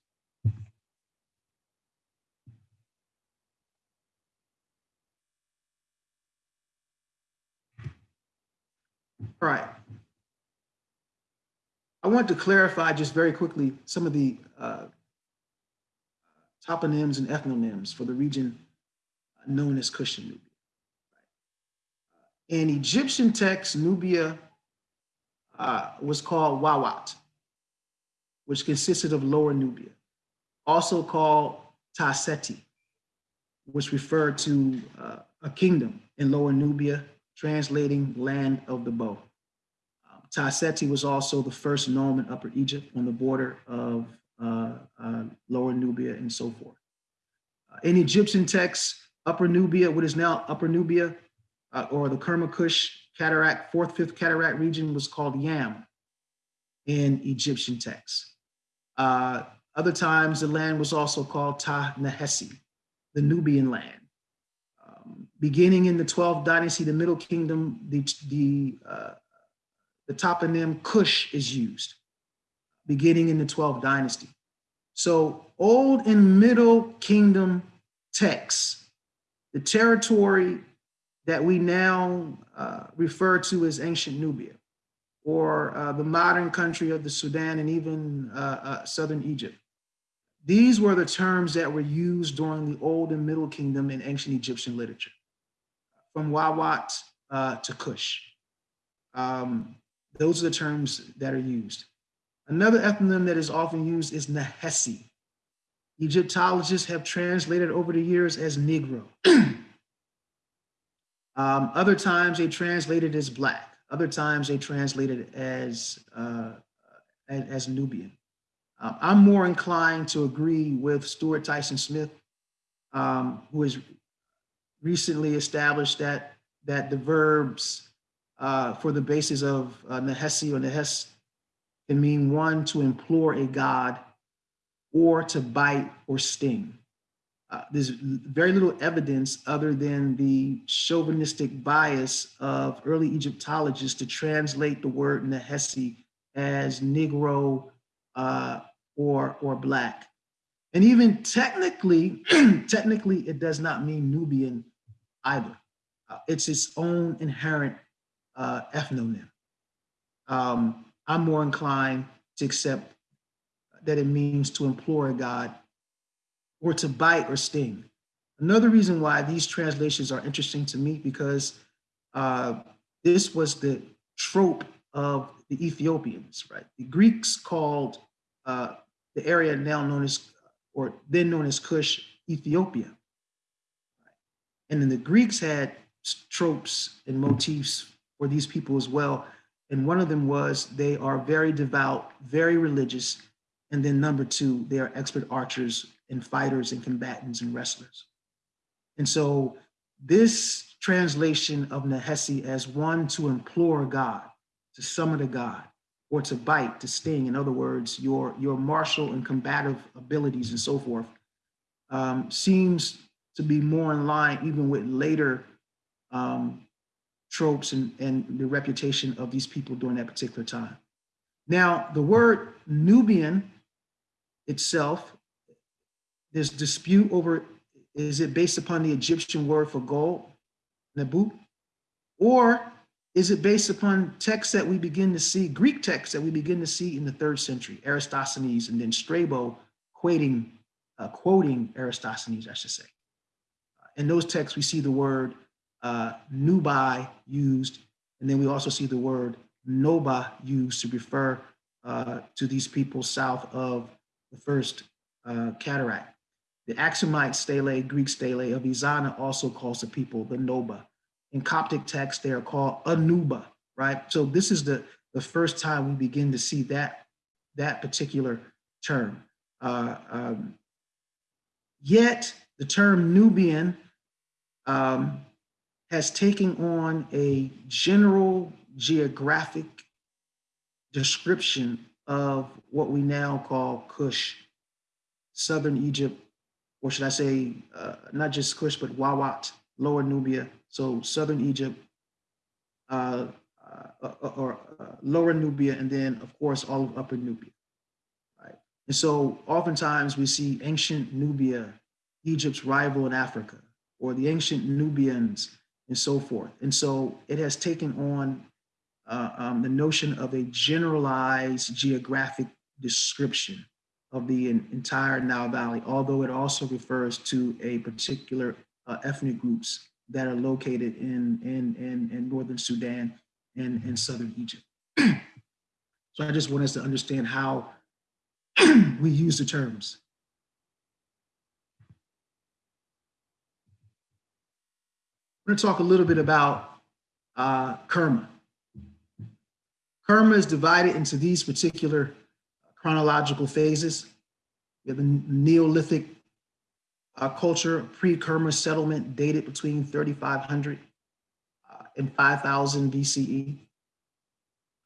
All right. I want to clarify just very quickly some of the uh, toponyms and ethnonyms for the region known as Cushan Nubia. In Egyptian text, Nubia uh, was called Wawat, which consisted of Lower Nubia, also called Taseti, which referred to uh, a kingdom in Lower Nubia, translating land of the bow. Taseti was also the first nome in Upper Egypt on the border of uh, uh, Lower Nubia and so forth. Uh, in Egyptian texts, Upper Nubia, what is now Upper Nubia, uh, or the Kermakush cataract, fourth, fifth cataract region was called Yam in Egyptian texts. Uh, other times, the land was also called Ta Nehesi, the Nubian land. Um, beginning in the 12th dynasty, the Middle Kingdom, the, the uh, the toponym Cush is used, beginning in the 12th dynasty. So Old and Middle Kingdom texts, the territory that we now uh, refer to as ancient Nubia, or uh, the modern country of the Sudan and even uh, uh Southern Egypt. These were the terms that were used during the Old and Middle Kingdom in ancient Egyptian literature, from Wawat uh, to Kush. Um, those are the terms that are used. Another ethnonym that is often used is Nehesi. Egyptologists have translated over the years as Negro. [clears throat] um, other times they translate it as Black. Other times they translate it as, uh, as, as, Nubian. Um, I'm more inclined to agree with Stuart Tyson Smith, um, who has recently established that, that the verbs uh, for the basis of uh, Nehesi or Nehes can mean one, to implore a god, or to bite or sting. Uh, there's very little evidence other than the chauvinistic bias of early Egyptologists to translate the word Nehesi as Negro uh, or, or Black. And even technically, [clears throat] technically, it does not mean Nubian either. Uh, it's its own inherent uh, ethnonym. Um, I'm more inclined to accept that it means to implore God or to bite or sting. Another reason why these translations are interesting to me because uh, this was the trope of the Ethiopians, right? The Greeks called uh, the area now known as, or then known as Cush, Ethiopia. And then the Greeks had tropes and motifs for these people as well. And one of them was they are very devout, very religious. And then number two, they are expert archers and fighters and combatants and wrestlers. And so this translation of Nehesi as one to implore God, to summon a God, or to bite, to sting, in other words, your, your martial and combative abilities and so forth, um, seems to be more in line even with later um, tropes and, and the reputation of these people during that particular time. Now, the word Nubian itself, there's dispute over, is it based upon the Egyptian word for gold, Nabu? Or is it based upon texts that we begin to see, Greek texts that we begin to see in the third century, Aristophanes and then Strabo quoting, uh, quoting Aristophanes, I should say. In those texts, we see the word uh, Nubai used, and then we also see the word Noba used to refer uh, to these people south of the first uh, cataract. The Aksumite stele, Greek stele of Ezana also calls the people the Noba. In Coptic text, they are called Anuba, right? So this is the, the first time we begin to see that, that particular term. Uh, um, yet the term Nubian um, has taken on a general geographic description of what we now call Kush, Southern Egypt, or should I say, uh, not just Kush, but Wawat, Lower Nubia, so Southern Egypt, uh, uh, or uh, Lower Nubia, and then of course all of Upper Nubia. Right? And so oftentimes we see ancient Nubia, Egypt's rival in Africa, or the ancient Nubians, and so forth. And so it has taken on uh, um, the notion of a generalized geographic description of the entire Nile Valley, although it also refers to a particular uh, ethnic groups that are located in, in, in, in northern Sudan and, and southern Egypt. [clears throat] so I just want us to understand how [clears throat] we use the terms. Going to talk a little bit about uh, Kerma. Kerma is divided into these particular chronological phases. We have the Neolithic uh, culture, pre-Kerma settlement dated between 3500 uh, and 5000 BCE.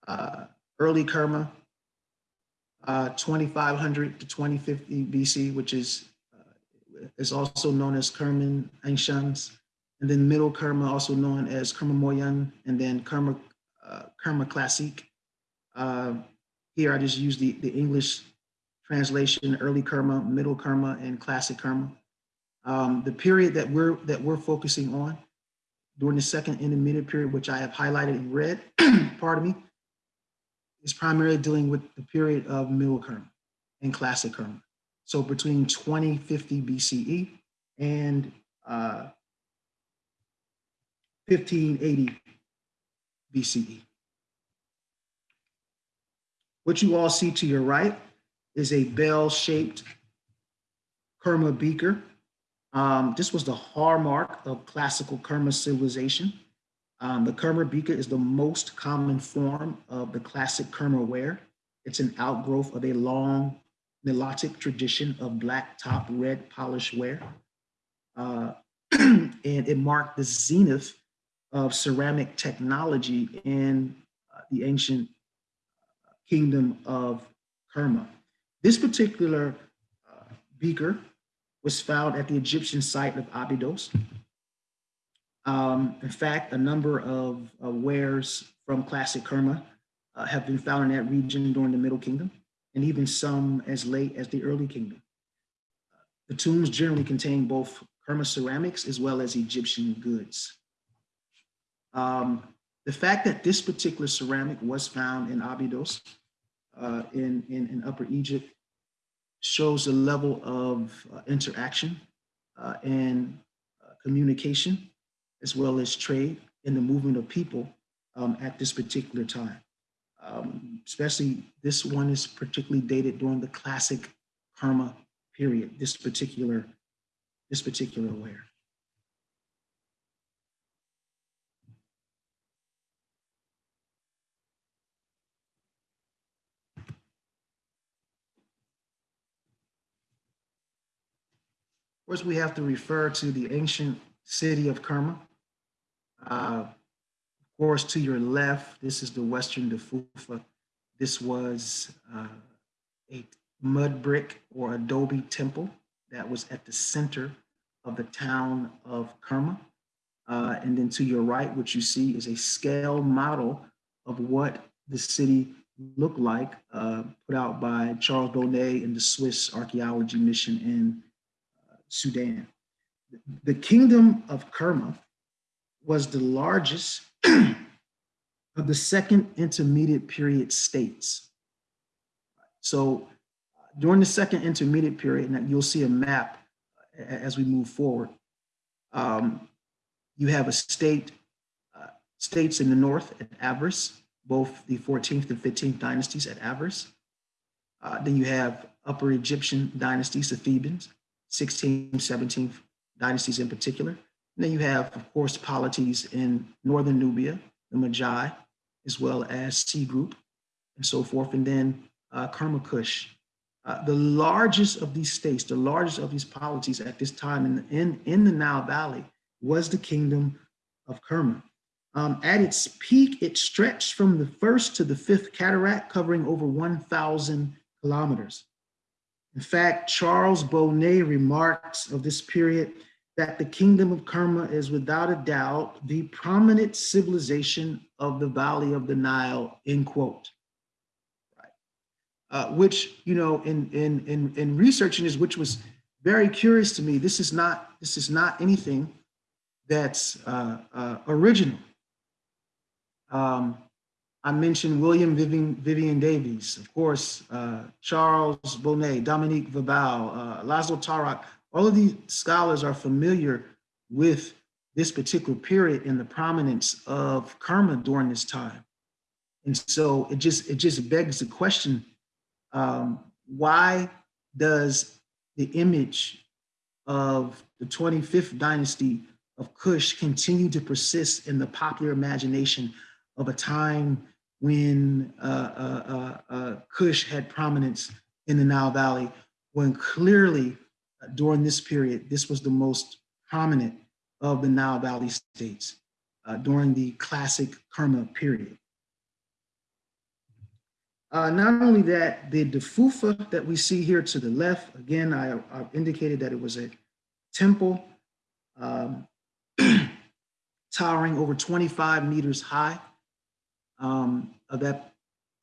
Uh, early Kerma, uh, 2500 to 2050 BC, which is, uh, is also known as Kerman Ancients. And then middle Kerma, also known as Kerma Moyen, and then Kerma, uh, Classique. Uh, here I just use the, the English translation, early Kerma, middle Kerma, and classic Kerma. Um, the period that we're that we're focusing on during the second intermediate period, which I have highlighted in red, [clears throat] pardon me, is primarily dealing with the period of middle Kerma and classic Kerma. So between 2050 BCE and uh, 1580 BCE. What you all see to your right is a bell-shaped Kerma beaker. Um, this was the hallmark of classical Kerma civilization. Um, the Kerma beaker is the most common form of the classic Kerma ware. It's an outgrowth of a long Nilotic tradition of black top red polished ware. Uh, [clears throat] and it marked the zenith of ceramic technology in uh, the ancient kingdom of Kerma. This particular uh, beaker was found at the Egyptian site of Abydos. Um, in fact, a number of uh, wares from classic Kerma uh, have been found in that region during the Middle Kingdom, and even some as late as the Early Kingdom. The tombs generally contain both Kerma ceramics as well as Egyptian goods. Um, the fact that this particular ceramic was found in Abydos uh, in, in, in Upper Egypt shows the level of uh, interaction uh, and uh, communication, as well as trade and the movement of people um, at this particular time. Um, especially this one is particularly dated during the classic Kerma period, this particular, this particular ware. Course, we have to refer to the ancient city of Kerma. Uh, of course, to your left, this is the Western Defufa. This was uh, a mud brick or adobe temple that was at the center of the town of Kerma. Uh, and then to your right, what you see is a scale model of what the city looked like, uh, put out by Charles Bonnet and the Swiss archaeology mission in Sudan. The kingdom of Kerma was the largest [clears throat] of the second intermediate period states. So during the second intermediate period, and you'll see a map as we move forward, um, you have a state, uh, states in the north at Avaris, both the 14th and 15th dynasties at Avaris. Uh, then you have Upper Egyptian dynasties, the Thebans, 16th, 17th dynasties in particular. And then you have, of course, polities in northern Nubia, the Medjay, as well as C group and so forth. And then uh, Kerma Kush. Uh, the largest of these states, the largest of these polities at this time in, in, in the Nile Valley was the kingdom of Kerma. Um, at its peak, it stretched from the first to the fifth cataract, covering over 1,000 kilometers. In fact, Charles Bonnet remarks of this period that the kingdom of Kerma is without a doubt the prominent civilization of the Valley of the Nile, end quote. Right. Uh, which, you know, in, in, in, in researching this, which was very curious to me, this is not, this is not anything that's uh, uh, original. Um, I mentioned William Vivian, Vivian Davies, of course, uh, Charles Bonnet, Dominique Valbelle, uh, Laszlo Török, all of these scholars are familiar with this particular period and the prominence of Kerma during this time. And so it just, it just begs the question, um, why does the image of the 25th dynasty of Kush continue to persist in the popular imagination of a time when uh, uh, uh, uh, Kush had prominence in the Nile Valley, when clearly uh, during this period, this was the most prominent of the Nile Valley states uh, during the classic Kerma period. not only that, the Defufa that we see here to the left, again, I, I indicated that it was a temple um, [clears throat] towering over 25 meters high um, of that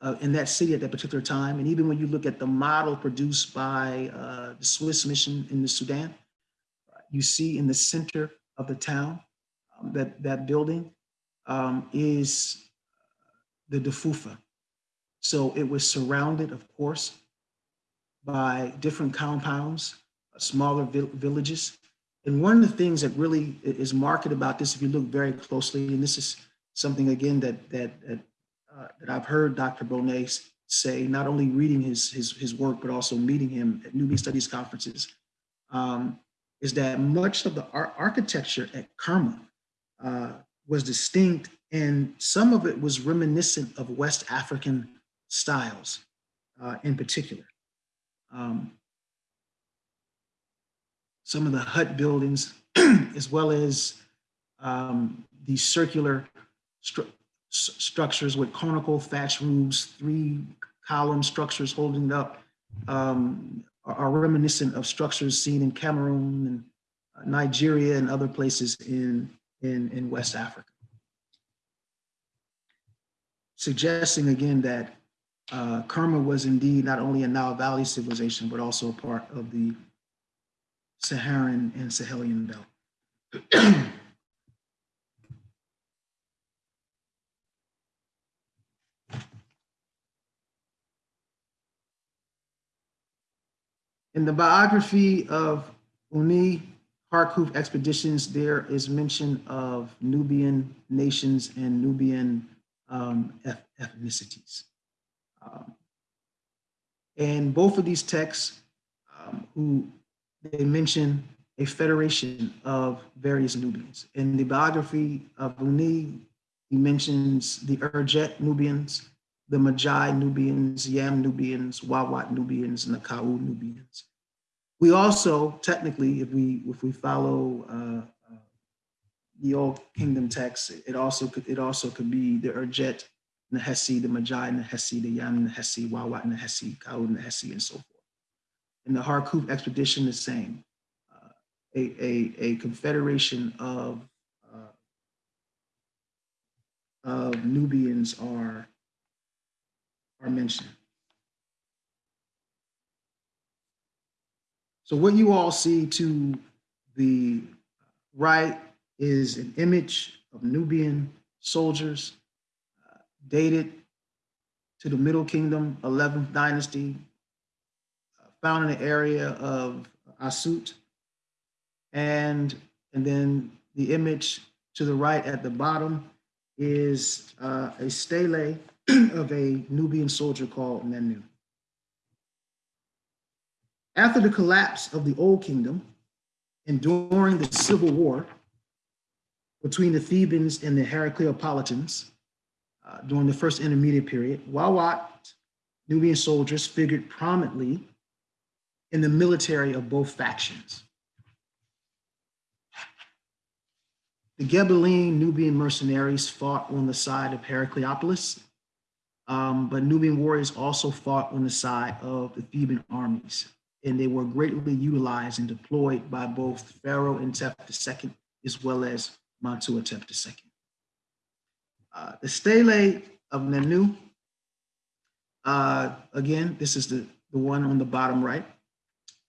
uh, in that city at that particular time. And even when you look at the model produced by uh, the Swiss mission in the Sudan, you see in the center of the town, um, that, that building um, is the Defufa. So it was surrounded, of course, by different compounds, smaller villages. And one of the things that really is marked about this, if you look very closely, and this is something again that that, that that I've heard Dr. Bonnet say, not only reading his, his, his work, but also meeting him at Nubian Studies conferences, um, is that much of the ar architecture at Kerma uh, was distinct and some of it was reminiscent of West African styles uh, in particular. Um, some of the hut buildings, [clears throat] as well as um, the circular structures with conical thatch roofs, three column structures holding up, um, are, reminiscent of structures seen in Cameroon and Nigeria and other places in, in, in West Africa. Suggesting again that uh, Kerma was indeed not only a Nile Valley civilization, but also a part of the Saharan and Sahelian belt. [clears throat] In the biography of Uni Harkhuf expeditions, there is mention of Nubian nations and Nubian um, ethnicities. Um, and both of these texts, um, who they mention a federation of various Nubians. In the biography of Uni, he mentions the Urjet Nubians, the Medjay Nubians, Yam Nubians, Wawat Nubians, and the Kau Nubians. We also, technically, if we if we follow uh, uh, the Old Kingdom text, it also could it also could be the Urjet, Nehesi, the Medjay, Nehesi, the Yam, Nehesi, Wawat, Nehesi, Kau, Nehesi, and so forth. And the Harkhuf expedition, the same, uh, a, a, a confederation of uh, of Nubians are are mentioned. So what you all see to the right is an image of Nubian soldiers uh, dated to the Middle Kingdom, 11th dynasty, uh, found in the area of Asyut. And, and then the image to the right at the bottom is uh, a stele [clears throat] of a Nubian soldier called Nenu. After the collapse of the Old Kingdom and during the civil war between the Thebans and the Heracleopolitans uh, during the first intermediate period, Wawat Nubian soldiers figured prominently in the military of both factions. The Gebelein Nubian mercenaries fought on the side of Heracleopolis, um, but Nubian warriors also fought on the side of the Theban armies and they were greatly utilized and deployed by both Pharaoh and Intef II as well as Mentuhotep II. Uh, the stele of Nenu, uh, again, this is the, the one on the bottom right,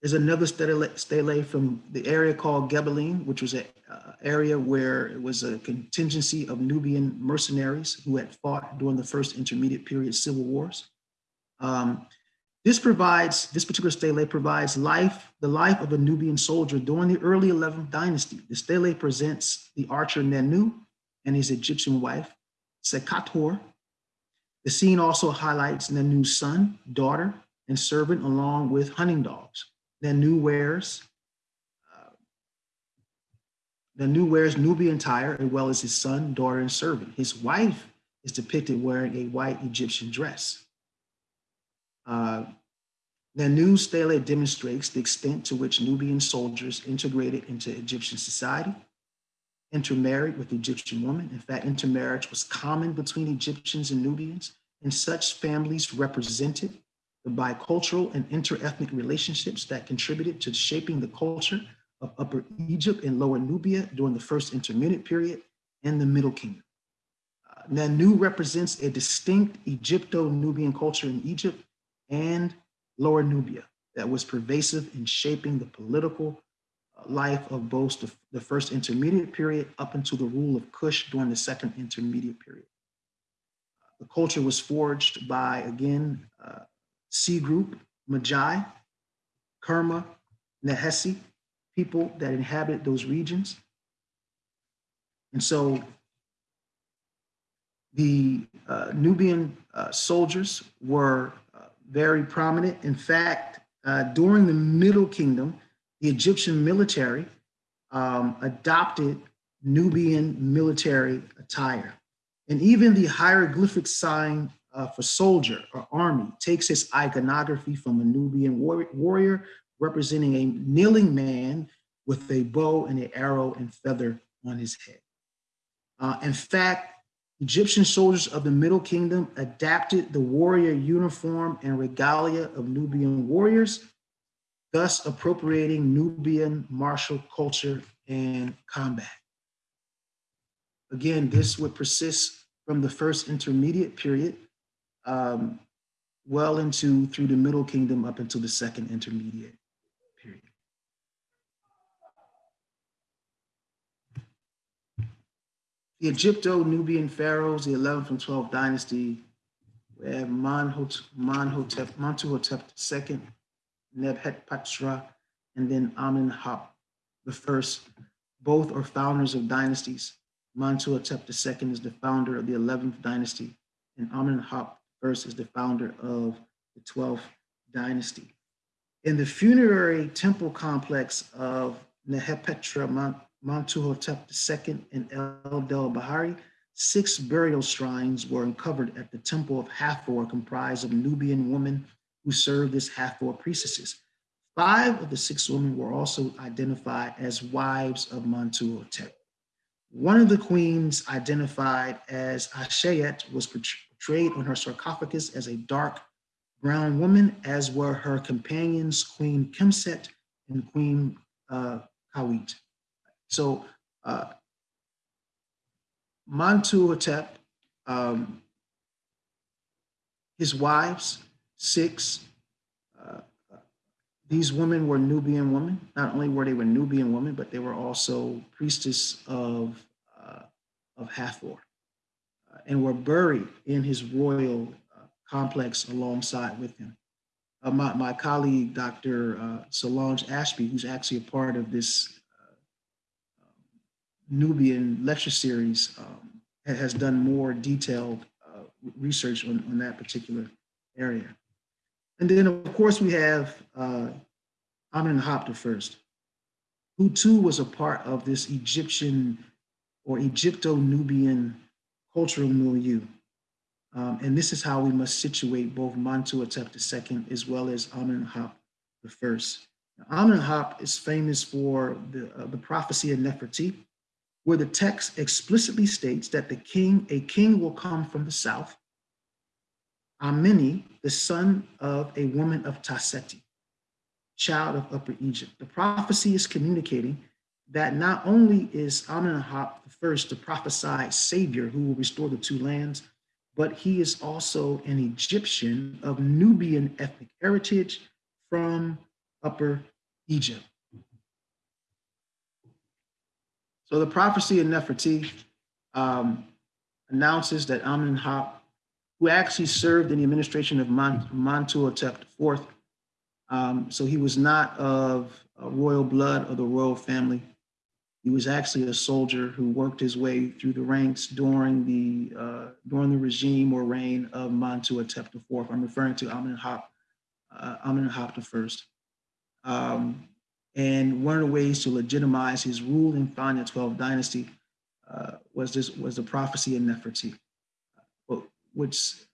is another stele, stele from the area called Gebelein, which was an uh, area where it was a contingency of Nubian mercenaries who had fought during the first intermediate period civil wars. Um, this provides, this particular stele provides life, the life of a Nubian soldier during the early 11th dynasty. The stele presents the archer Nenu and his Egyptian wife, Sekator. The scene also highlights Nenu's son, daughter, and servant along with hunting dogs. Nenu wears, uh, Nenu wears Nubian attire as well as his son, daughter, and servant. His wife is depicted wearing a white Egyptian dress. Uh, the new stele demonstrates the extent to which Nubian soldiers integrated into Egyptian society, intermarried with Egyptian women. In fact, intermarriage was common between Egyptians and Nubians, and such families represented the bicultural and interethnic relationships that contributed to shaping the culture of Upper Egypt and Lower Nubia during the first intermediate period and the Middle Kingdom. Uh, Nenu represents a distinct Egypto-Nubian culture in Egypt and Lower Nubia that was pervasive in shaping the political uh, life of both the, the, first intermediate period up until the rule of Kush during the second intermediate period. Uh, the culture was forged by, again, uh, C group, Medjay, Kerma, Nehesi, people that inhabit those regions. And so the uh, Nubian uh, soldiers were very prominent. In fact, uh, during the Middle Kingdom, the Egyptian military um, adopted Nubian military attire. And even the hieroglyphic sign uh, for soldier or army takes its iconography from a Nubian war warrior representing a kneeling man with a bow and an arrow and feather on his head. Uh, in fact, Egyptian soldiers of the Middle Kingdom adapted the warrior uniform and regalia of Nubian warriors, thus appropriating Nubian martial culture and combat. Again, this would persist from the first intermediate period um, well into through the Middle Kingdom up until the second intermediate. Period. The Egypto-Nubian pharaohs, the 11th and 12th dynasty, we have Monhotep, Monhotep, Montuhotep II, Nebhetpatra, and then Amenhotep the first. Both are founders of dynasties. Mentuhotep II is the founder of the 11th dynasty, and Amenhotep Is the founder of the 12th dynasty. In the funerary temple complex of Nehepetra Mentuhotep II and El Del Bahari, six burial shrines were uncovered at the temple of Hathor comprised of Nubian women who served as Hathor priestesses. Five of the six women were also identified as wives of Mentuhotep. One of the queens identified as Ashayet was portrayed on her sarcophagus as a dark brown woman, as were her companions, Queen Kemset and Queen uh, Kawit. So uh, Mentuhotep, um, his wives, six, these women were Nubian women. Not only were they were Nubian women, but they were also priestess of, uh, of Hathor uh, and were buried in his royal uh, complex alongside with him. Uh, my, my colleague, Dr. Uh, Solange Ashby, who's actually a part of this Nubian lecture series um, has done more detailed uh, research on, on that particular area. And then of course we have uh, Amenhotep the first, who too was a part of this Egyptian or Egypto-Nubian cultural milieu. Um, and this is how we must situate both Mentuhotep II as well as Amenhotep first. Amenhotep is famous for the, uh, the prophecy of Nefertiti, where the text explicitly states that the king, a king will come from the south, Amini, the son of a woman of Taseti, child of Upper Egypt. The prophecy is communicating that not only is Amenhotep the first the prophesied savior who will restore the two lands, but he is also an Egyptian of Nubian ethnic heritage from Upper Egypt. So the prophecy in Nefertiti um, announces that Amenhotep, who actually served in the administration of Mentuhotep IV, um, so he was not of royal blood or the royal family. He was actually a soldier who worked his way through the ranks during the uh, during the regime or reign of Mentuhotep IV. I'm referring to Amenhotep, uh, I. Um, and one of the ways to legitimize his rule in the 12th dynasty uh, was this was the prophecy of Nefertiti. What's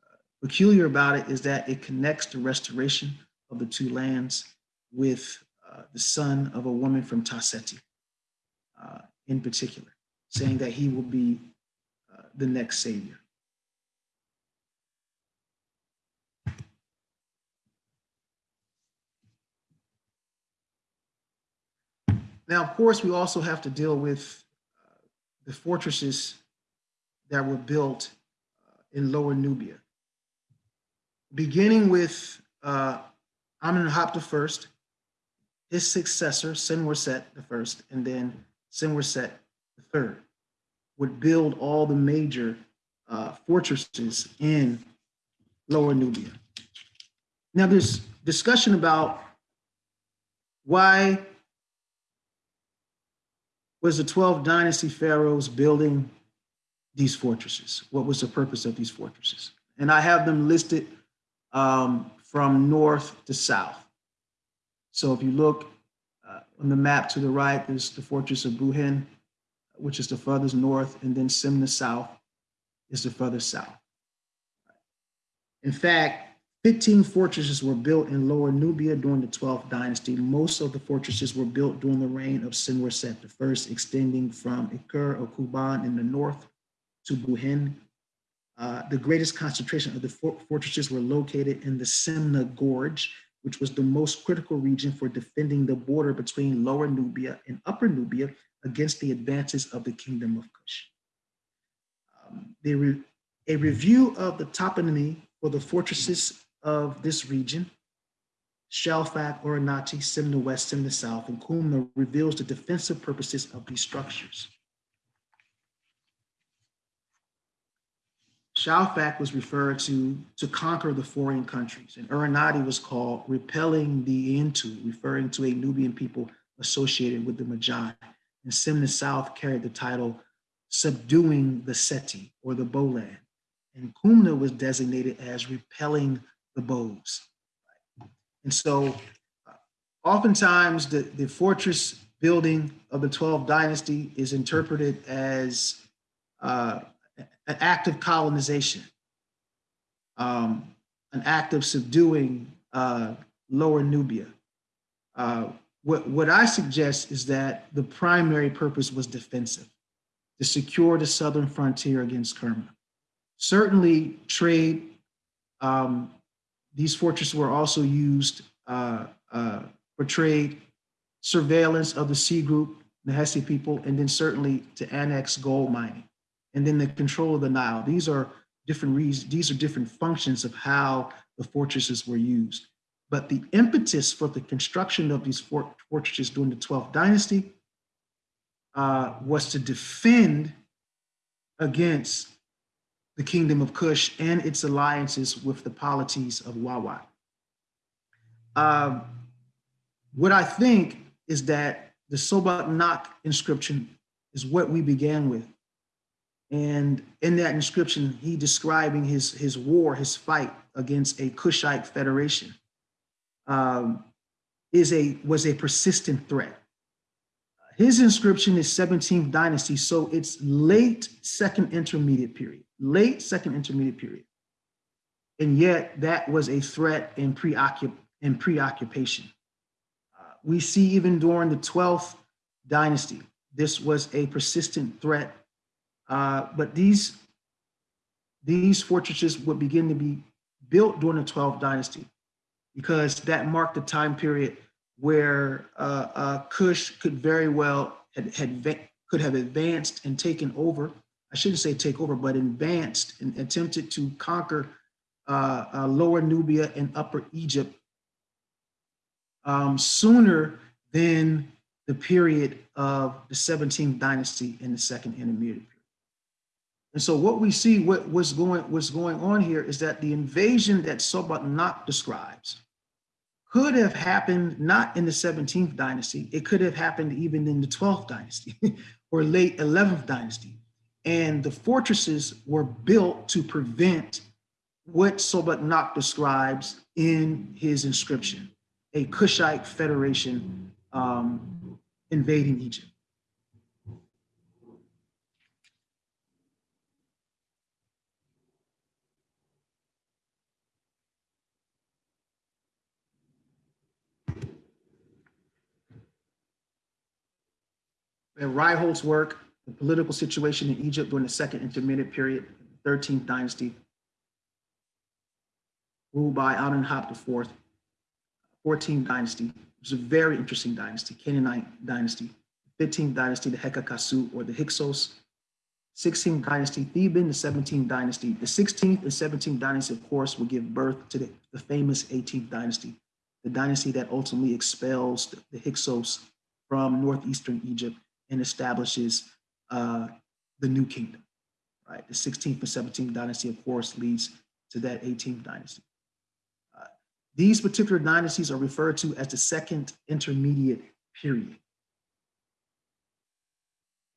peculiar about it is that it connects the restoration of the two lands with uh, the son of a woman from Taseti uh, in particular, saying that he will be uh, the next savior. Now, of course, we also have to deal with uh, the fortresses that were built in Lower Nubia. Beginning with uh, Amenhotep I, his successor, Senwerset I, and then Senwerset III, would build all the major uh, fortresses in Lower Nubia. Now, there's discussion about why was the 12 dynasty pharaohs building these fortresses? What was the purpose of these fortresses? And I have them listed um, from north to south. So if you look uh, on the map to the right, there's the fortress of Buhen, which is the furthest north, and then Semna south is the furthest south. In fact, 15 fortresses were built in Lower Nubia during the 12th dynasty. Most of the fortresses were built during the reign of Senwerset I, extending from Ikur or Kuban in the north to Buhen. Uh, the greatest concentration of the fortresses were located in the Semna Gorge, which was the most critical region for defending the border between Lower Nubia and Upper Nubia against the advances of the Kingdom of Kush. Um, re a review of the toponymy for the fortresses of this region, Shalfak, Uronarti, Sim the West, the South, and Kumma reveals the defensive purposes of these structures. Shalfak was referred to to conquer the foreign countries, and Uronarti was called repelling the Intu, referring to a Nubian people associated with the Medjay. And Semna South carried the title subduing the Seti or the Bolan. And Kumma was designated as repelling the bows. And so uh, oftentimes the, the fortress building of the 12th dynasty is interpreted as uh, an act of colonization, um, an act of subduing uh, Lower Nubia. Uh, what, what I suggest is that the primary purpose was defensive, to secure the southern frontier against Kerma. Certainly trade, um, these fortresses were also used uh, uh, for trade, surveillance of the C-Group, the Hesse people, and then certainly to annex gold mining and then the control of the Nile. These are different reasons, these are different functions of how the fortresses were used. But the impetus for the construction of these fort fortresses during the 12th dynasty uh, was to defend against the kingdom of Kush and its alliances with the polities of Wawat. Um, what I think is that the Sobeknakh inscription is what we began with. And in that inscription, he describing his, his war, his fight against a Kushite federation um, is a, was a persistent threat. His inscription is 17th dynasty, so it's late second intermediate period, late second intermediate period. And yet that was a threat in, preoccup in preoccupation. Uh, we see even during the 12th dynasty, this was a persistent threat uh, but these, these fortresses would begin to be built during the 12th dynasty because that marked the time period where uh, uh, Kush could very well had, had could have advanced and taken over. I shouldn't say take over, but advanced and attempted to conquer uh, uh, Lower Nubia and Upper Egypt um, sooner than the period of the 17th dynasty in the second intermediate period. And so what we see, what, what's, going, what's going on here is that the invasion that Sobeknakh describes could have happened not in the 17th dynasty, it could have happened even in the 12th dynasty [laughs] or late 11th dynasty. And the fortresses were built to prevent what Sobeknakh describes in his inscription, a Kushite federation um, invading Egypt. And Ryholt's work, the political situation in Egypt during the second intermediate period, 13th dynasty, ruled by Amenhotep IV, 14th dynasty, which a very interesting dynasty, Canaanite dynasty, 15th dynasty, the Hekakasu or the Hyksos, 16th dynasty, Theban, the 17th dynasty. The 16th and 17th dynasty, of course, will give birth to the, the famous 18th dynasty, the dynasty that ultimately expels the, the Hyksos from northeastern Egypt and establishes uh, the new kingdom, right? The 16th and 17th dynasty, of course, leads to that 18th dynasty. Uh, these particular dynasties are referred to as the second intermediate period.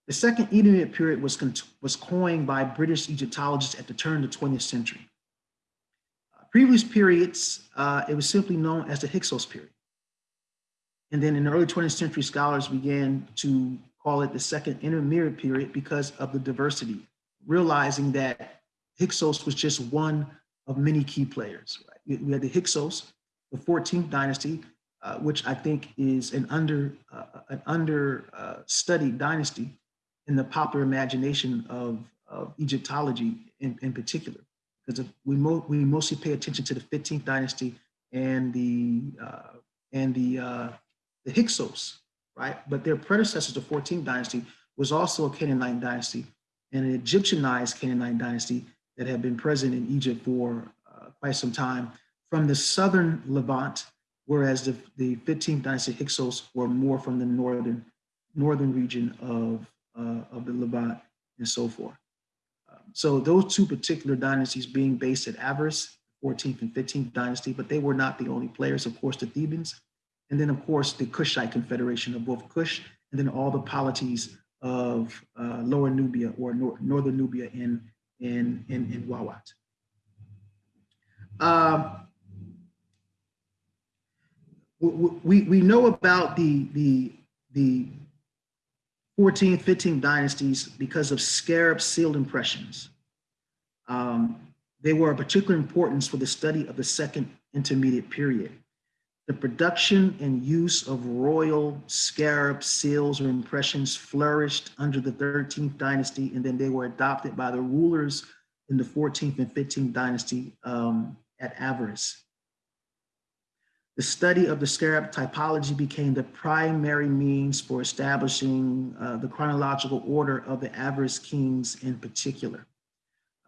The second intermediate period was, was coined by British Egyptologists at the turn of the 20th century. Uh, previous periods, uh, it was simply known as the Hyksos period. And then in the early 20th century, scholars began to call it the second intermediate period because of the diversity, realizing that Hyksos was just one of many key players. Right? We had the Hyksos, the 14th dynasty, uh, which I think is an under uh, an under uh, dynasty in the popular imagination of, of Egyptology in, in particular, because we mo we mostly pay attention to the 15th dynasty and the uh, and the uh, the Hyksos, right? But their predecessors, the 14th dynasty, was also a Canaanite dynasty and an Egyptianized Canaanite dynasty that had been present in Egypt for uh, quite some time from the southern Levant, whereas the, the 15th dynasty Hyksos were more from the northern northern region of, uh, of the Levant and so forth. Um, so those two particular dynasties being based at Avaris, 14th and 15th dynasty, but they were not the only players, of course, the Thebans, and then of course the Kushite confederation of both Kush and then all the polities of uh, Lower Nubia or nor Northern Nubia in, in, in, in Wawat. Um, we, we know about the, the, the 14th, 15th dynasties because of scarab sealed impressions. Um, they were of particular importance for the study of the second intermediate period. The production and use of royal scarab seals or impressions flourished under the 13th dynasty, and then they were adopted by the rulers in the 14th and 15th dynasty um, at Avaris. The study of the scarab typology became the primary means for establishing uh, the chronological order of the Avaris kings in particular.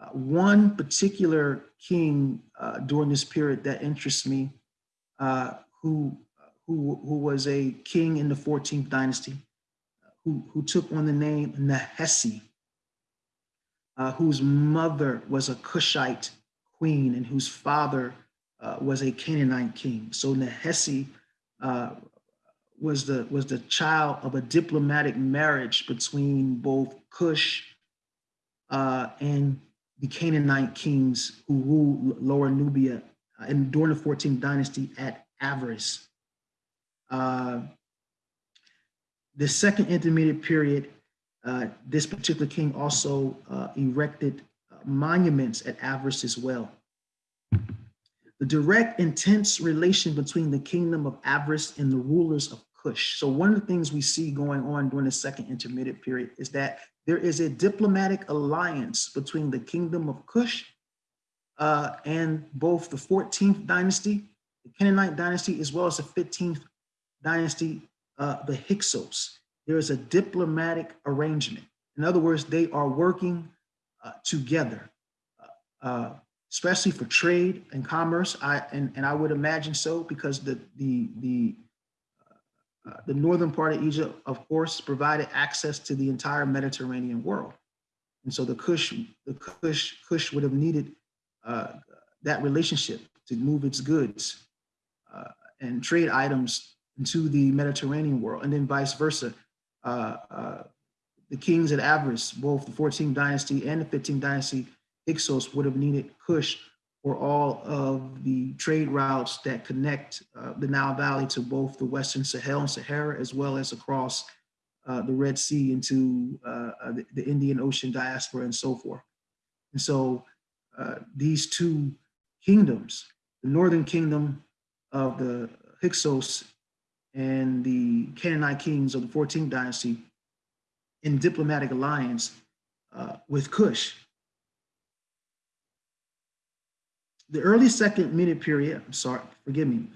Uh, one particular king uh, during this period that interests me, uh, who, who, who was a king in the 14th dynasty, who, who took on the name Nehesi, uh, whose mother was a Cushite queen and whose father uh, was a Canaanite king. So Nehesi uh, was the was the child of a diplomatic marriage between both Cush uh, and the Canaanite kings who ruled Lower Nubia and during the 14th dynasty at Avaris. Uh, the second intermediate period, uh, this particular king also erected monuments at Avaris as well. The direct, intense relation between the kingdom of Avaris and the rulers of Kush. So one of the things we see going on during the second intermediate period is that there is a diplomatic alliance between the kingdom of Cush uh, and both the 14th dynasty, the Canaanite dynasty, as well as the 15th dynasty, uh, the Hyksos. There is a diplomatic arrangement. In other words, they are working uh, together. Uh, uh, especially for trade and commerce. I and, and I would imagine so because the the the uh, the northern part of Egypt, of course, provided access to the entire Mediterranean world, and so the Kush the Kush Kush would have needed uh, that relationship to move its goods uh, and trade items into the Mediterranean world, and then vice versa. Uh, uh, the kings at Avaris, both the 14th dynasty and the 15th dynasty, Hyksos would have needed Kush for all of the trade routes that connect uh, the Nile Valley to both the Western Sahel and Sahara, as well as across the Red Sea into the, the, Indian Ocean diaspora and so forth. And so uh, these two kingdoms, the Northern Kingdom of the Hyksos and the Canaanite kings of the 14th dynasty in diplomatic alliance uh, with Kush, The early second minute period, I'm sorry, forgive me,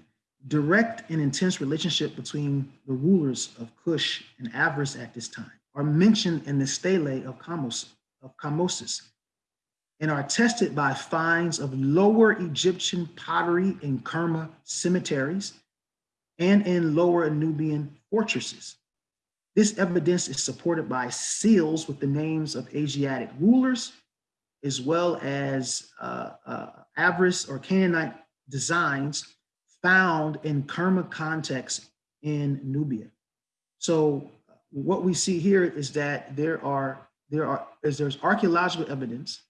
direct and intense relationship between the rulers of Cush and Avaris at this time are mentioned in the stele of Kamos, of Kamosis and are tested by finds of lower Egyptian pottery in Kerma cemeteries and in lower Nubian fortresses. This evidence is supported by seals with the names of Asiatic rulers as well as uh, uh, Avaris or Canaanite designs found in Kerma context in Nubia. So what we see here is that there are there are is there's archaeological evidence,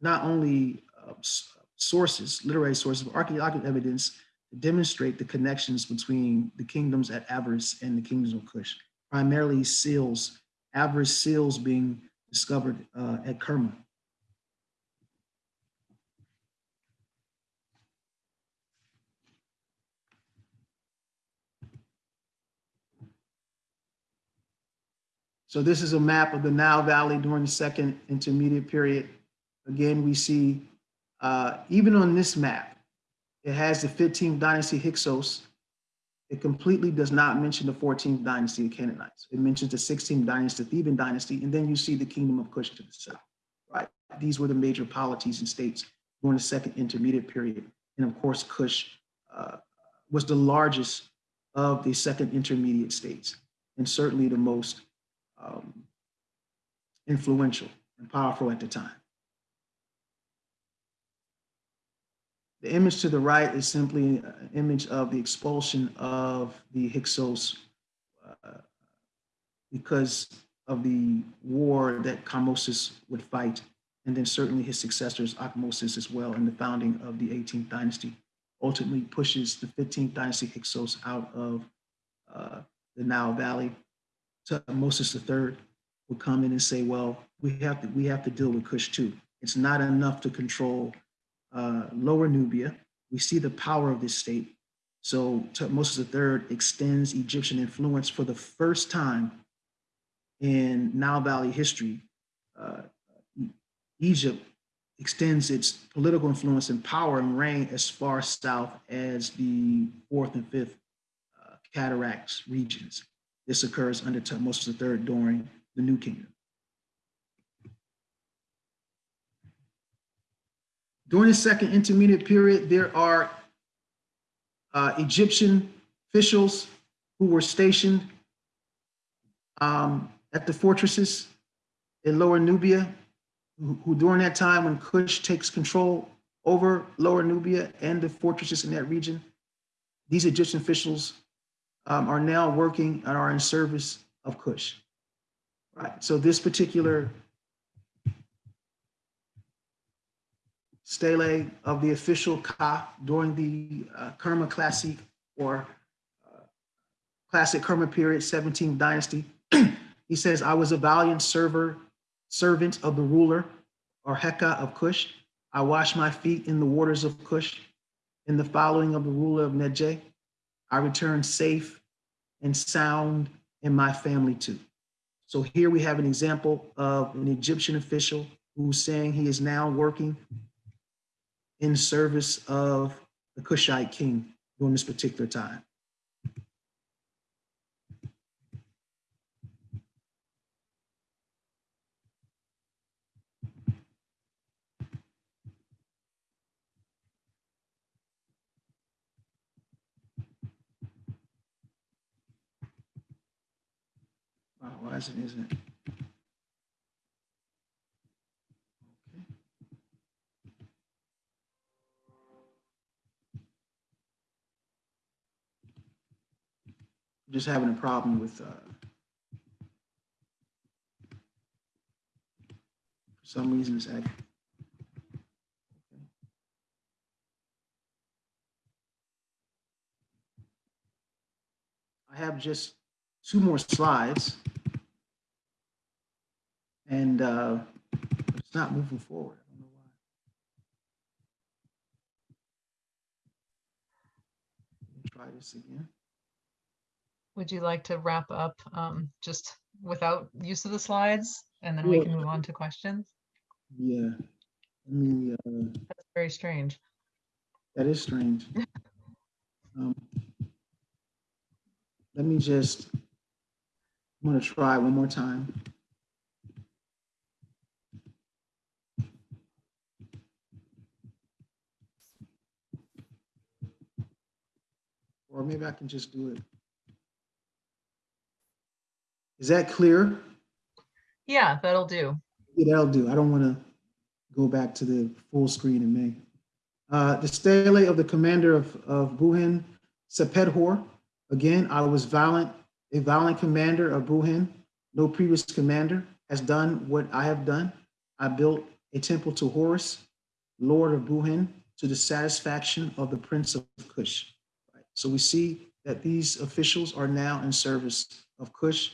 not only uh, sources, literary sources, but archaeological evidence to demonstrate the connections between the kingdoms at Avaris and the kingdoms of Kush, primarily seals, Avaris seals being discovered uh, at Kerma. So this is a map of the Nile Valley during the second intermediate period. Again, we see, uh, even on this map, it has the 15th dynasty Hyksos. It completely does not mention the 14th dynasty of Canaanites. It mentions the 16th dynasty, the Theban dynasty, and then you see the kingdom of Kush to the south, right? These were the major polities and states during the second intermediate period. And of course, Kush uh, was the largest of the second intermediate states, and certainly the most um, influential. and powerful at the time. The image to the right is simply an image of the expulsion of the Hyksos uh, because of the war that Kamoses would fight, and then certainly his successors, Ahmosis as well, and the founding of the 18th dynasty, ultimately pushes the 15th dynasty Hyksos out of uh, the Nile Valley. So Moses III would come in and say, well, we have to, we have to deal with Kush too. It's not enough to control uh, Lower Nubia. We see the power of this state. So Tutmosis III extends Egyptian influence for the first time in Nile Valley history. Uh, Egypt extends its political influence and power and reign as far south as the fourth and fifth uh, cataracts regions. This occurs under Tutmosis III during the New Kingdom. During the second intermediate period, there are uh, Egyptian officials who were stationed um, at the fortresses in Lower Nubia, who, who during that time when Kush takes control over Lower Nubia and the fortresses in that region, these Egyptian officials um, are now working and are in service of Kush. Right. So this particular stele of the official Ka during the uh, Kerma Classic or uh, Classic Kerma period, 17th dynasty. [clears throat] he says, I was a valiant server, servant of the ruler or Heka of Kush. I washed my feet in the waters of Kush. In the following of the ruler of Nejeh, I returned safe and sound in my family too. So here we have an example of an Egyptian official who's saying he is now working in service of the Kushite king during this particular time. Wow, why isn't it? Just having a problem with, uh, for some reason it's acting. I have just two more slides. And uh, it's not moving forward. I don't know why. Try this again. Would you like to wrap up um, just without use of the slides? And then we can move on to questions? Yeah, I mean, uh, That's very strange. that is strange. [laughs] Um, Let me just, I'm gonna try one more time. Or maybe I can just do it. Is that clear? Yeah, that'll do. Yeah, that'll do. I don't want to go back to the full screen in May. Uh, the stele of the commander of, of Buhen, Sepedhor. Again, I was violent, a violent commander of Buhen. No previous commander has done what I have done. I built a temple to Horus, Lord of Buhen, to the satisfaction of the Prince of Kush. Right. So we see that these officials are now in service of Kush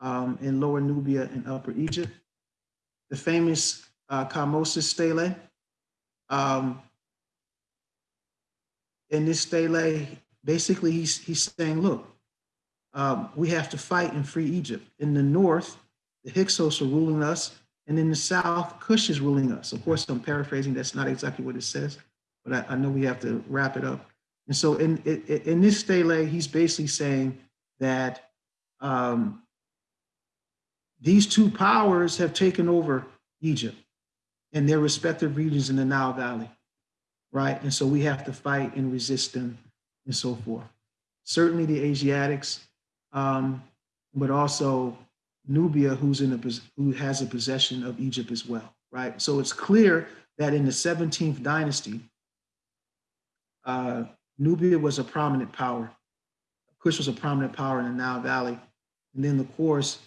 um, in Lower Nubia and Upper Egypt the famous uh, stele. Um, in this stele, basically he's, he's saying, look, um, we have to fight and free Egypt. In the north, the Hyksos are ruling us, and in the south, Cush is ruling us. Of course, I'm paraphrasing, that's not exactly what it says, but I, I know we have to wrap it up. And so in, in, in this stele, he's basically saying that um, these two powers have taken over Egypt and their respective regions in the Nile Valley, right? And so we have to fight and resist them and so forth. Certainly the Asiatics, um, but also Nubia, who's in a, who has a possession of Egypt as well, right? So it's clear that in the 17th dynasty, uh, Nubia was a prominent power. Kush was a prominent power in the Nile Valley. And then, of course,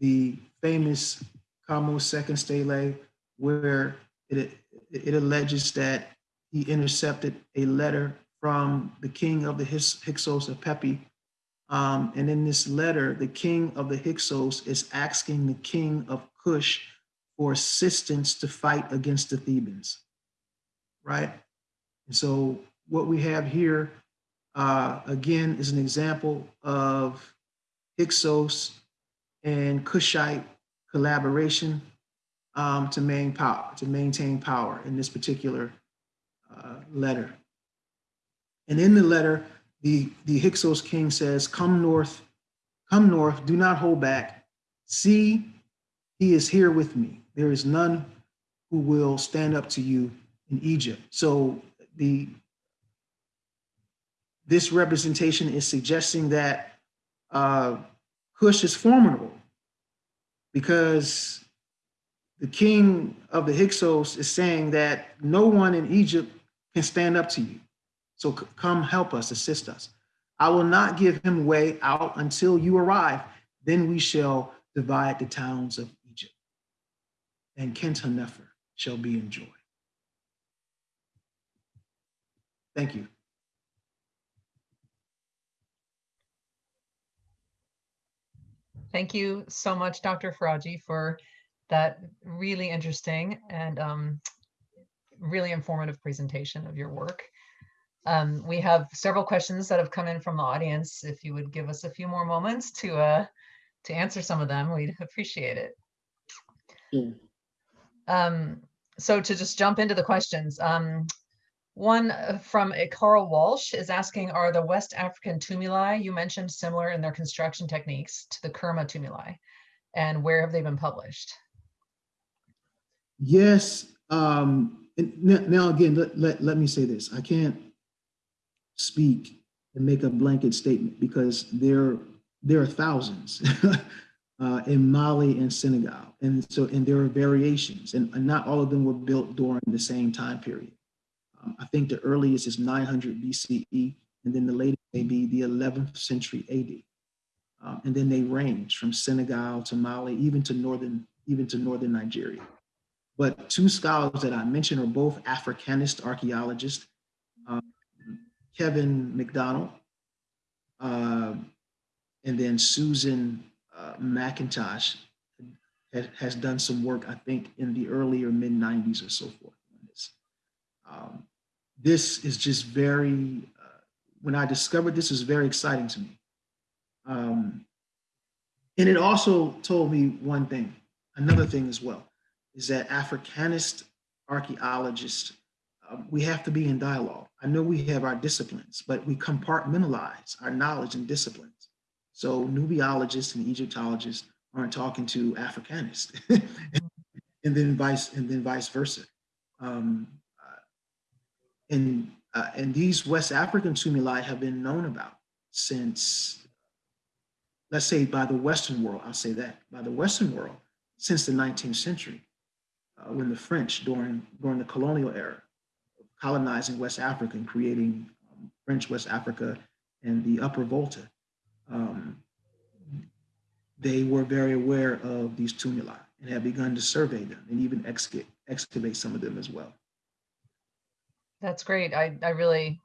the famous Kamo second stele, where it, it alleges that he intercepted a letter from the king of the Hyksos of Pepi. Um, and in this letter, the king of the Hyksos is asking the king of Kush for assistance to fight against the Thebans, right? And so what we have here, uh, again, is an example of Hyksos and Kushite collaboration um, to main power, to maintain power in this particular uh, letter. And in the letter, the, the Hyksos king says, come north, come north, do not hold back. See, he is here with me. There is none who will stand up to you in Egypt. So the this representation is suggesting that uh, Cush is formidable because the king of the Hyksos is saying that no one in Egypt can stand up to you. So come help us, assist us. I will not give him way out until you arrive. Then we shall divide the towns of Egypt. And Khenthennefer shall be in joy. Thank you. Thank you so much, Dr. Faraji, for that really interesting and um, really informative presentation of your work. Um, we have several questions that have come in from the audience. If you would give us a few more moments to uh, to answer some of them, we'd appreciate it. Sure. Um, so to just jump into the questions, um, one uh, from uh, Carl Walsh is asking, are the West African tumuli you mentioned similar in their construction techniques to the Kerma tumuli? And where have they been published? Yes. Um, now, again, let, let, let me say this. I can't speak and make a blanket statement because there, there are thousands [laughs] uh, in Mali and Senegal. And so, and there are variations and not all of them were built during the same time period. I think the earliest is 900 BCE and then the latest may be the 11th century AD. Um, and then they range from Senegal to Mali, even to northern, even to northern Nigeria. But two scholars that I mentioned are both Africanist archaeologists, um, Kevin McDonald, uh, and then Susan uh, McIntosh has, has done some work, I think, in the earlier mid 90s or so forth this is just very, uh, when I discovered this, is very exciting to me. Um, and it also told me one thing, another thing as well is that Africanist archaeologists, uh, we have to be in dialogue. I know we have our disciplines, but we compartmentalize our knowledge and disciplines. So Nubiologists and Egyptologists aren't talking to Africanists, [laughs] and then vice and then vice versa. Um, and uh, and these West African tumuli have been known about since, let's say, by the Western world. I'll say that by the Western world since the 19th century uh, when the French during during the colonial era, colonizing West Africa and creating um, French West Africa and the Upper Volta, um, they were very aware of these tumuli and have begun to survey them and even excavate some of them as well. That's great. I, I really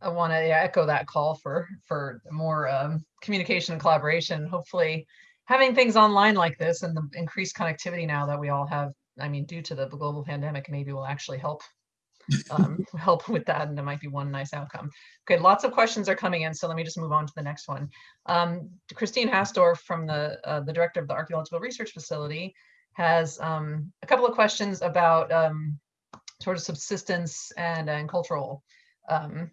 I want to echo that call for for more um, communication and collaboration. Hopefully, having things online like this and the increased connectivity now that we all have, I mean, due to the global pandemic, maybe will actually help um, [laughs] help with that, and it might be one nice outcome. Okay, lots of questions are coming in, so let me just move on to the next one. Um, Christine Hastorf from the uh, the director of the Archaeological Research Facility has um, a couple of questions about um, sort of subsistence and, and cultural um,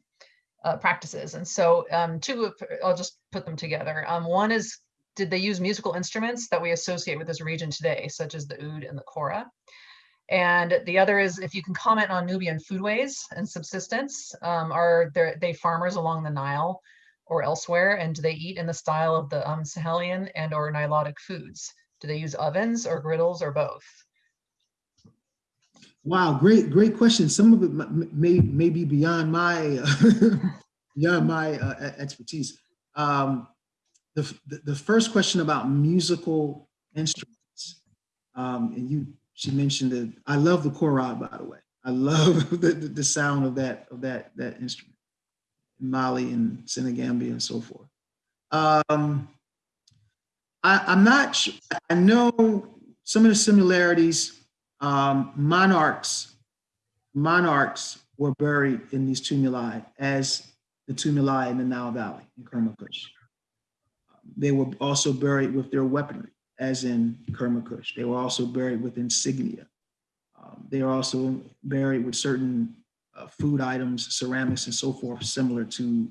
uh, practices. And so um, two, I'll just put them together. Um, one is, did they use musical instruments that we associate with this region today, such as the oud and the kora? And the other is if you can comment on Nubian foodways and subsistence. Um, are there they farmers along the Nile or elsewhere? And do they eat in the style of the um, Sahelian and or Nilotic foods? Do they use ovens or griddles or both? Wow, great, great question. Some of it may, may be beyond my, [laughs] beyond my uh, expertise. Um, the, the, first question about musical instruments, um, and you, she mentioned that, I love the korab, by the way. I love [laughs] the, the, sound of that, of that, that instrument. Mali and Senegambia and so forth. Um, I, I'm not, I know some of the similarities um, monarchs, monarchs were buried in these tumuli as the tumuli in the Nile Valley in Kermakush. They were also buried with their weaponry, as in Kermakush. They were also buried with insignia. Um, they are also buried with certain uh, food items, ceramics, and so forth, similar to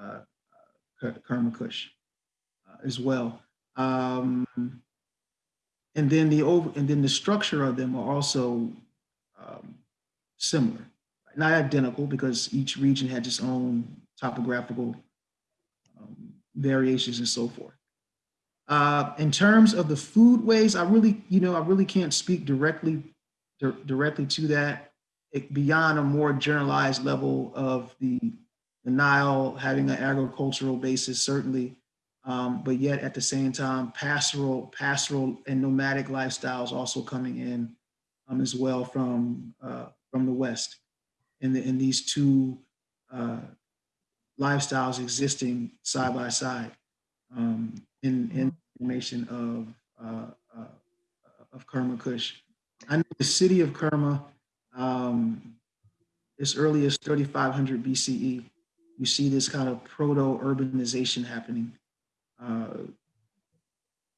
uh, Ker- Kermakush uh, as well. Um, and then the over and then the structure of them are also um, similar. Not identical because each region had its own topographical um, variations and so forth. Uh, in terms of the food ways i really you know i really can't speak directly dir- directly to that. It, beyond a more generalized level of the the nile having an agricultural basis certainly um, but yet at the same time, pastoral, pastoral and nomadic lifestyles also coming in um, as well from uh, from the West, and the, in these two uh, lifestyles existing side by side um, in in formation of uh, uh, of Kerma Kush. I know the city of Kerma, um, as early as 3500 BCE, you see this kind of proto urbanization happening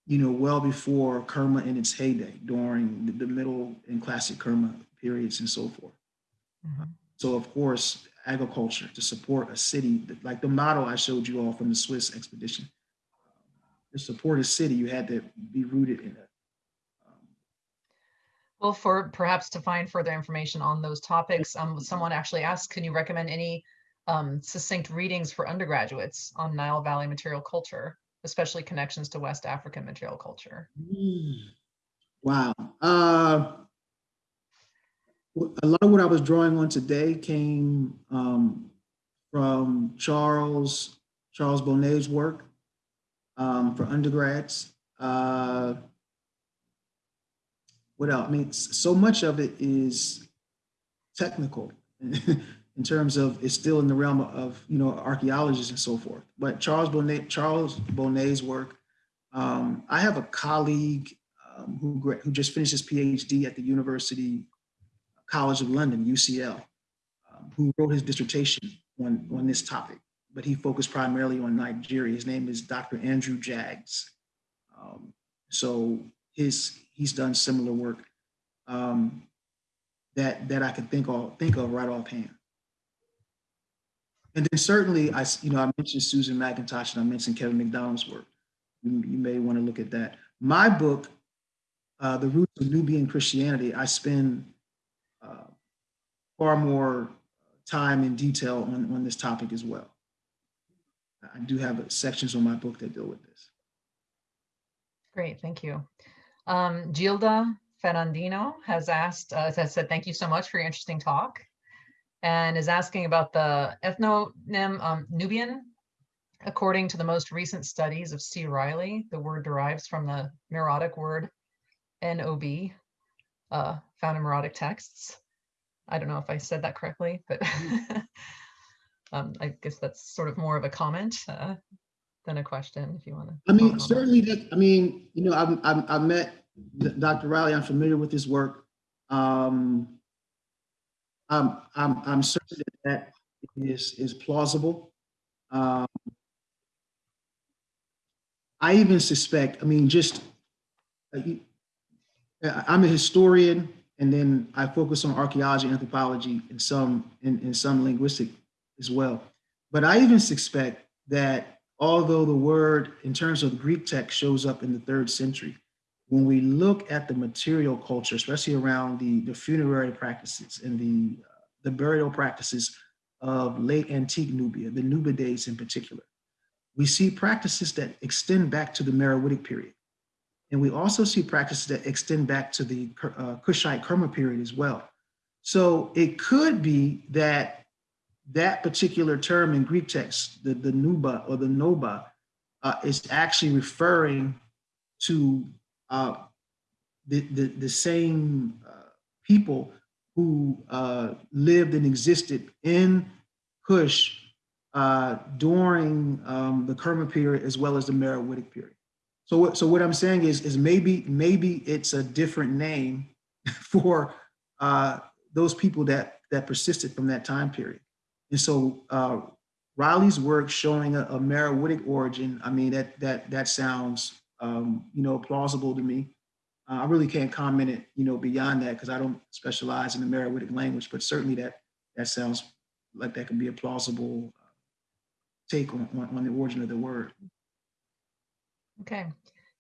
you know, well before Kerma in its heyday, during the, the middle and classic Kerma periods and so forth. Mhm. So of course, agriculture to support a city, like the model I showed you all from the Swiss expedition. To support a city, you had to be rooted in it. Um, Well, for perhaps to find further information on those topics, um, someone actually asked, can you recommend any um, succinct readings for undergraduates on Nile Valley material culture, especially connections to West African material culture? Wow. Uh, a lot of what I was drawing on today came um, from Charles Charles Bonnet's work um, for undergrads. Uh, what else? I mean, so much of it is technical [laughs] in terms of it's still in the realm of you know archaeologists and so forth. But Charles Bonnet Charles Bonnet's work. Um, I have a colleague um, who, who just finished his PhD at the University College of London, UCL, um, who wrote his dissertation on, on this topic, but he focused primarily on Nigeria. His name is Dr. Andrew Jaggs. Um, so his, he's done similar work um, that, that I can think of, think of right offhand. And then certainly, I, you know, I mentioned Susan McIntosh and I mentioned Kevin McDonald's work. You, you may want to look at that. My book, uh, The Roots of Nubian Christianity, I spend uh, far more time and detail on, on this topic as well. I do have sections on my book that deal with this. Great, thank you. Um, Gilda Ferrandino has asked, uh, has said, thank you so much for your interesting talk. And is asking about the ethnonym um, Nubian. According to the most recent studies of C. Rilly, the word derives from the Meroitic word NOB, uh, found in Meroitic texts. I don't know if I said that correctly, but [laughs] um, I guess that's sort of more of a comment uh, than a question, if you want to. I mean, certainly, that, I mean, you know, I've, I've, I've met Dr. Riley, I'm familiar with his work. Um, I'm, I'm, I'm certain that that is, is plausible. Um, I even suspect, I mean, just, uh, uh, I'm a historian and then I focus on archaeology anthropology and some, and, and some linguistic as well. But I even suspect that although the word in terms of the Greek text shows up in the third century, when we look at the material culture, especially around the, the funerary practices and the, uh, the burial practices of late antique Nubia, the Nubides in particular, we see practices that extend back to the Meroitic period. And we also see practices that extend back to the uh, Kushite Kerma period as well. So it could be that that particular term in Greek text, the, the nuba or the noba, uh, is actually referring to uh, the, the, the same uh, people who uh, lived and existed in Kush uh, during um, the Kerma period as well as the Meroitic period. So what, so what I'm saying is, is maybe, maybe it's a different name [laughs] for uh, those people that, that persisted from that time period. And so uh, Rilly's work showing a, a Meroitic origin, I mean, that, that, that sounds, um, you know, plausible to me. Uh, I really can't comment it, you know, beyond that because I don't specialize in the Meroitic language, but certainly that, that sounds like that could be a plausible uh, take on, on, on the origin of the word. Okay.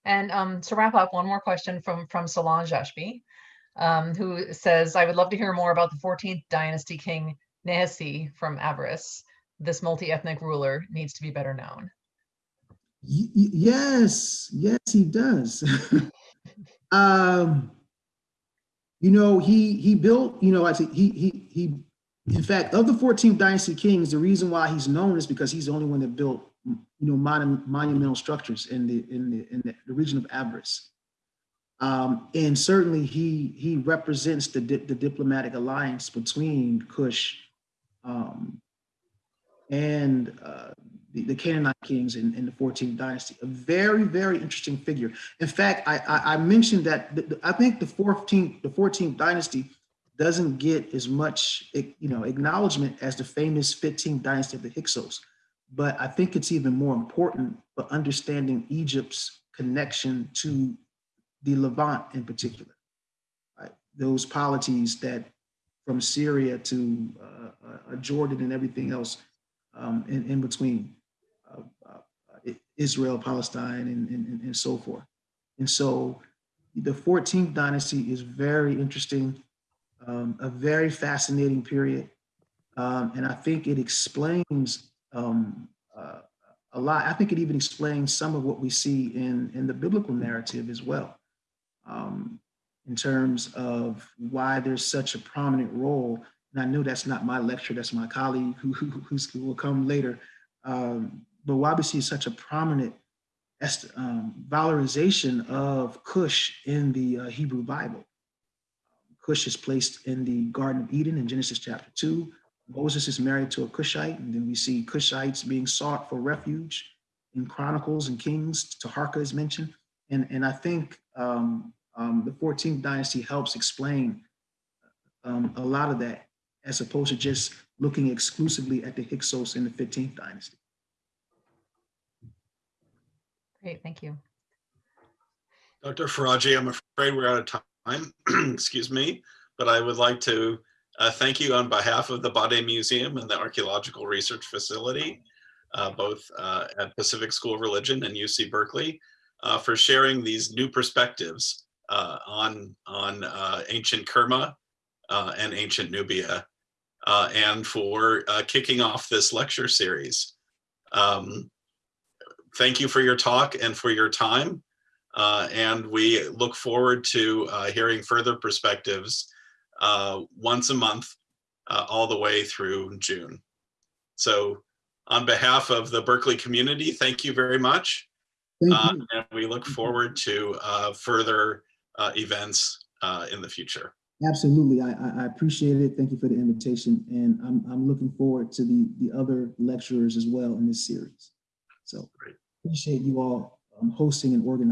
And um, to wrap up, one more question from, from Solange Ashby, um, who says, I would love to hear more about the 14th dynasty king Nehesi from Avaris. This multi-ethnic ruler needs to be better known. Yes, yes, he does. [laughs] um, you know, he he built, you know, I think he he he in fact, of the 14th dynasty kings, the reason why he's known is because he's the only one that built, you know, mon monumental structures in the in the in the, region of Avaris. Um, and certainly he he represents the di the diplomatic alliance between Kush um, and uh, the, the Canaanite kings in, in the 14th dynasty. A very very interesting figure. In fact, I I, I mentioned that the, the, I think the 14th the 14th dynasty doesn't get as much you know acknowledgement as the famous 15th dynasty of the Hyksos. But I think it's even more important for understanding Egypt's connection to the Levant in particular. Right? Those polities that from Syria to uh, uh, Jordan and everything else um, in, in between, uh, uh Israel, Palestine, and, and, and so forth. And so the 14th dynasty is very interesting um, a very fascinating period. Um, and I think it explains um, uh, a lot. I think it even explains some of what we see in, in the biblical narrative as well, um, in terms of why there's such a prominent role. And I know that's not my lecture, that's my colleague who, who, who will come later. Um, but why we see such a prominent um, valorization of Cush in the uh, Hebrew Bible. Cush is placed in the Garden of Eden in Genesis chapter 2. Moses is married to a Cushite, and then we see Cushites being sought for refuge in Chronicles and Kings. Taharka is mentioned. And, and I think um, um, the 14th dynasty helps explain um, a lot of that, as opposed to just looking exclusively at the Hyksos in the 15th dynasty. Great, thank you. Dr. Faraji, I'm afraid we're out of time [clears throat] excuse me, but I would like to uh, thank you on behalf of the Bade Museum and the Archaeological Research Facility, uh, both uh, at Pacific School of Religion and UC Berkeley, uh, for sharing these new perspectives uh, on, on uh, ancient Kerma and ancient Nubia, and for kicking off this lecture series. Um, thank you for your talk and for your time. Uh, and we look forward to uh, hearing further perspectives uh, once a month, uh, all the way through June. So on behalf of the Berkeley community, thank you very much. Uh, and we look forward to uh, further events in the future. Absolutely, I, I appreciate it. Thank you for the invitation. And I'm, I'm looking forward to the, the other lecturers as well in this series. So Great. Appreciate you all um, hosting and organizing.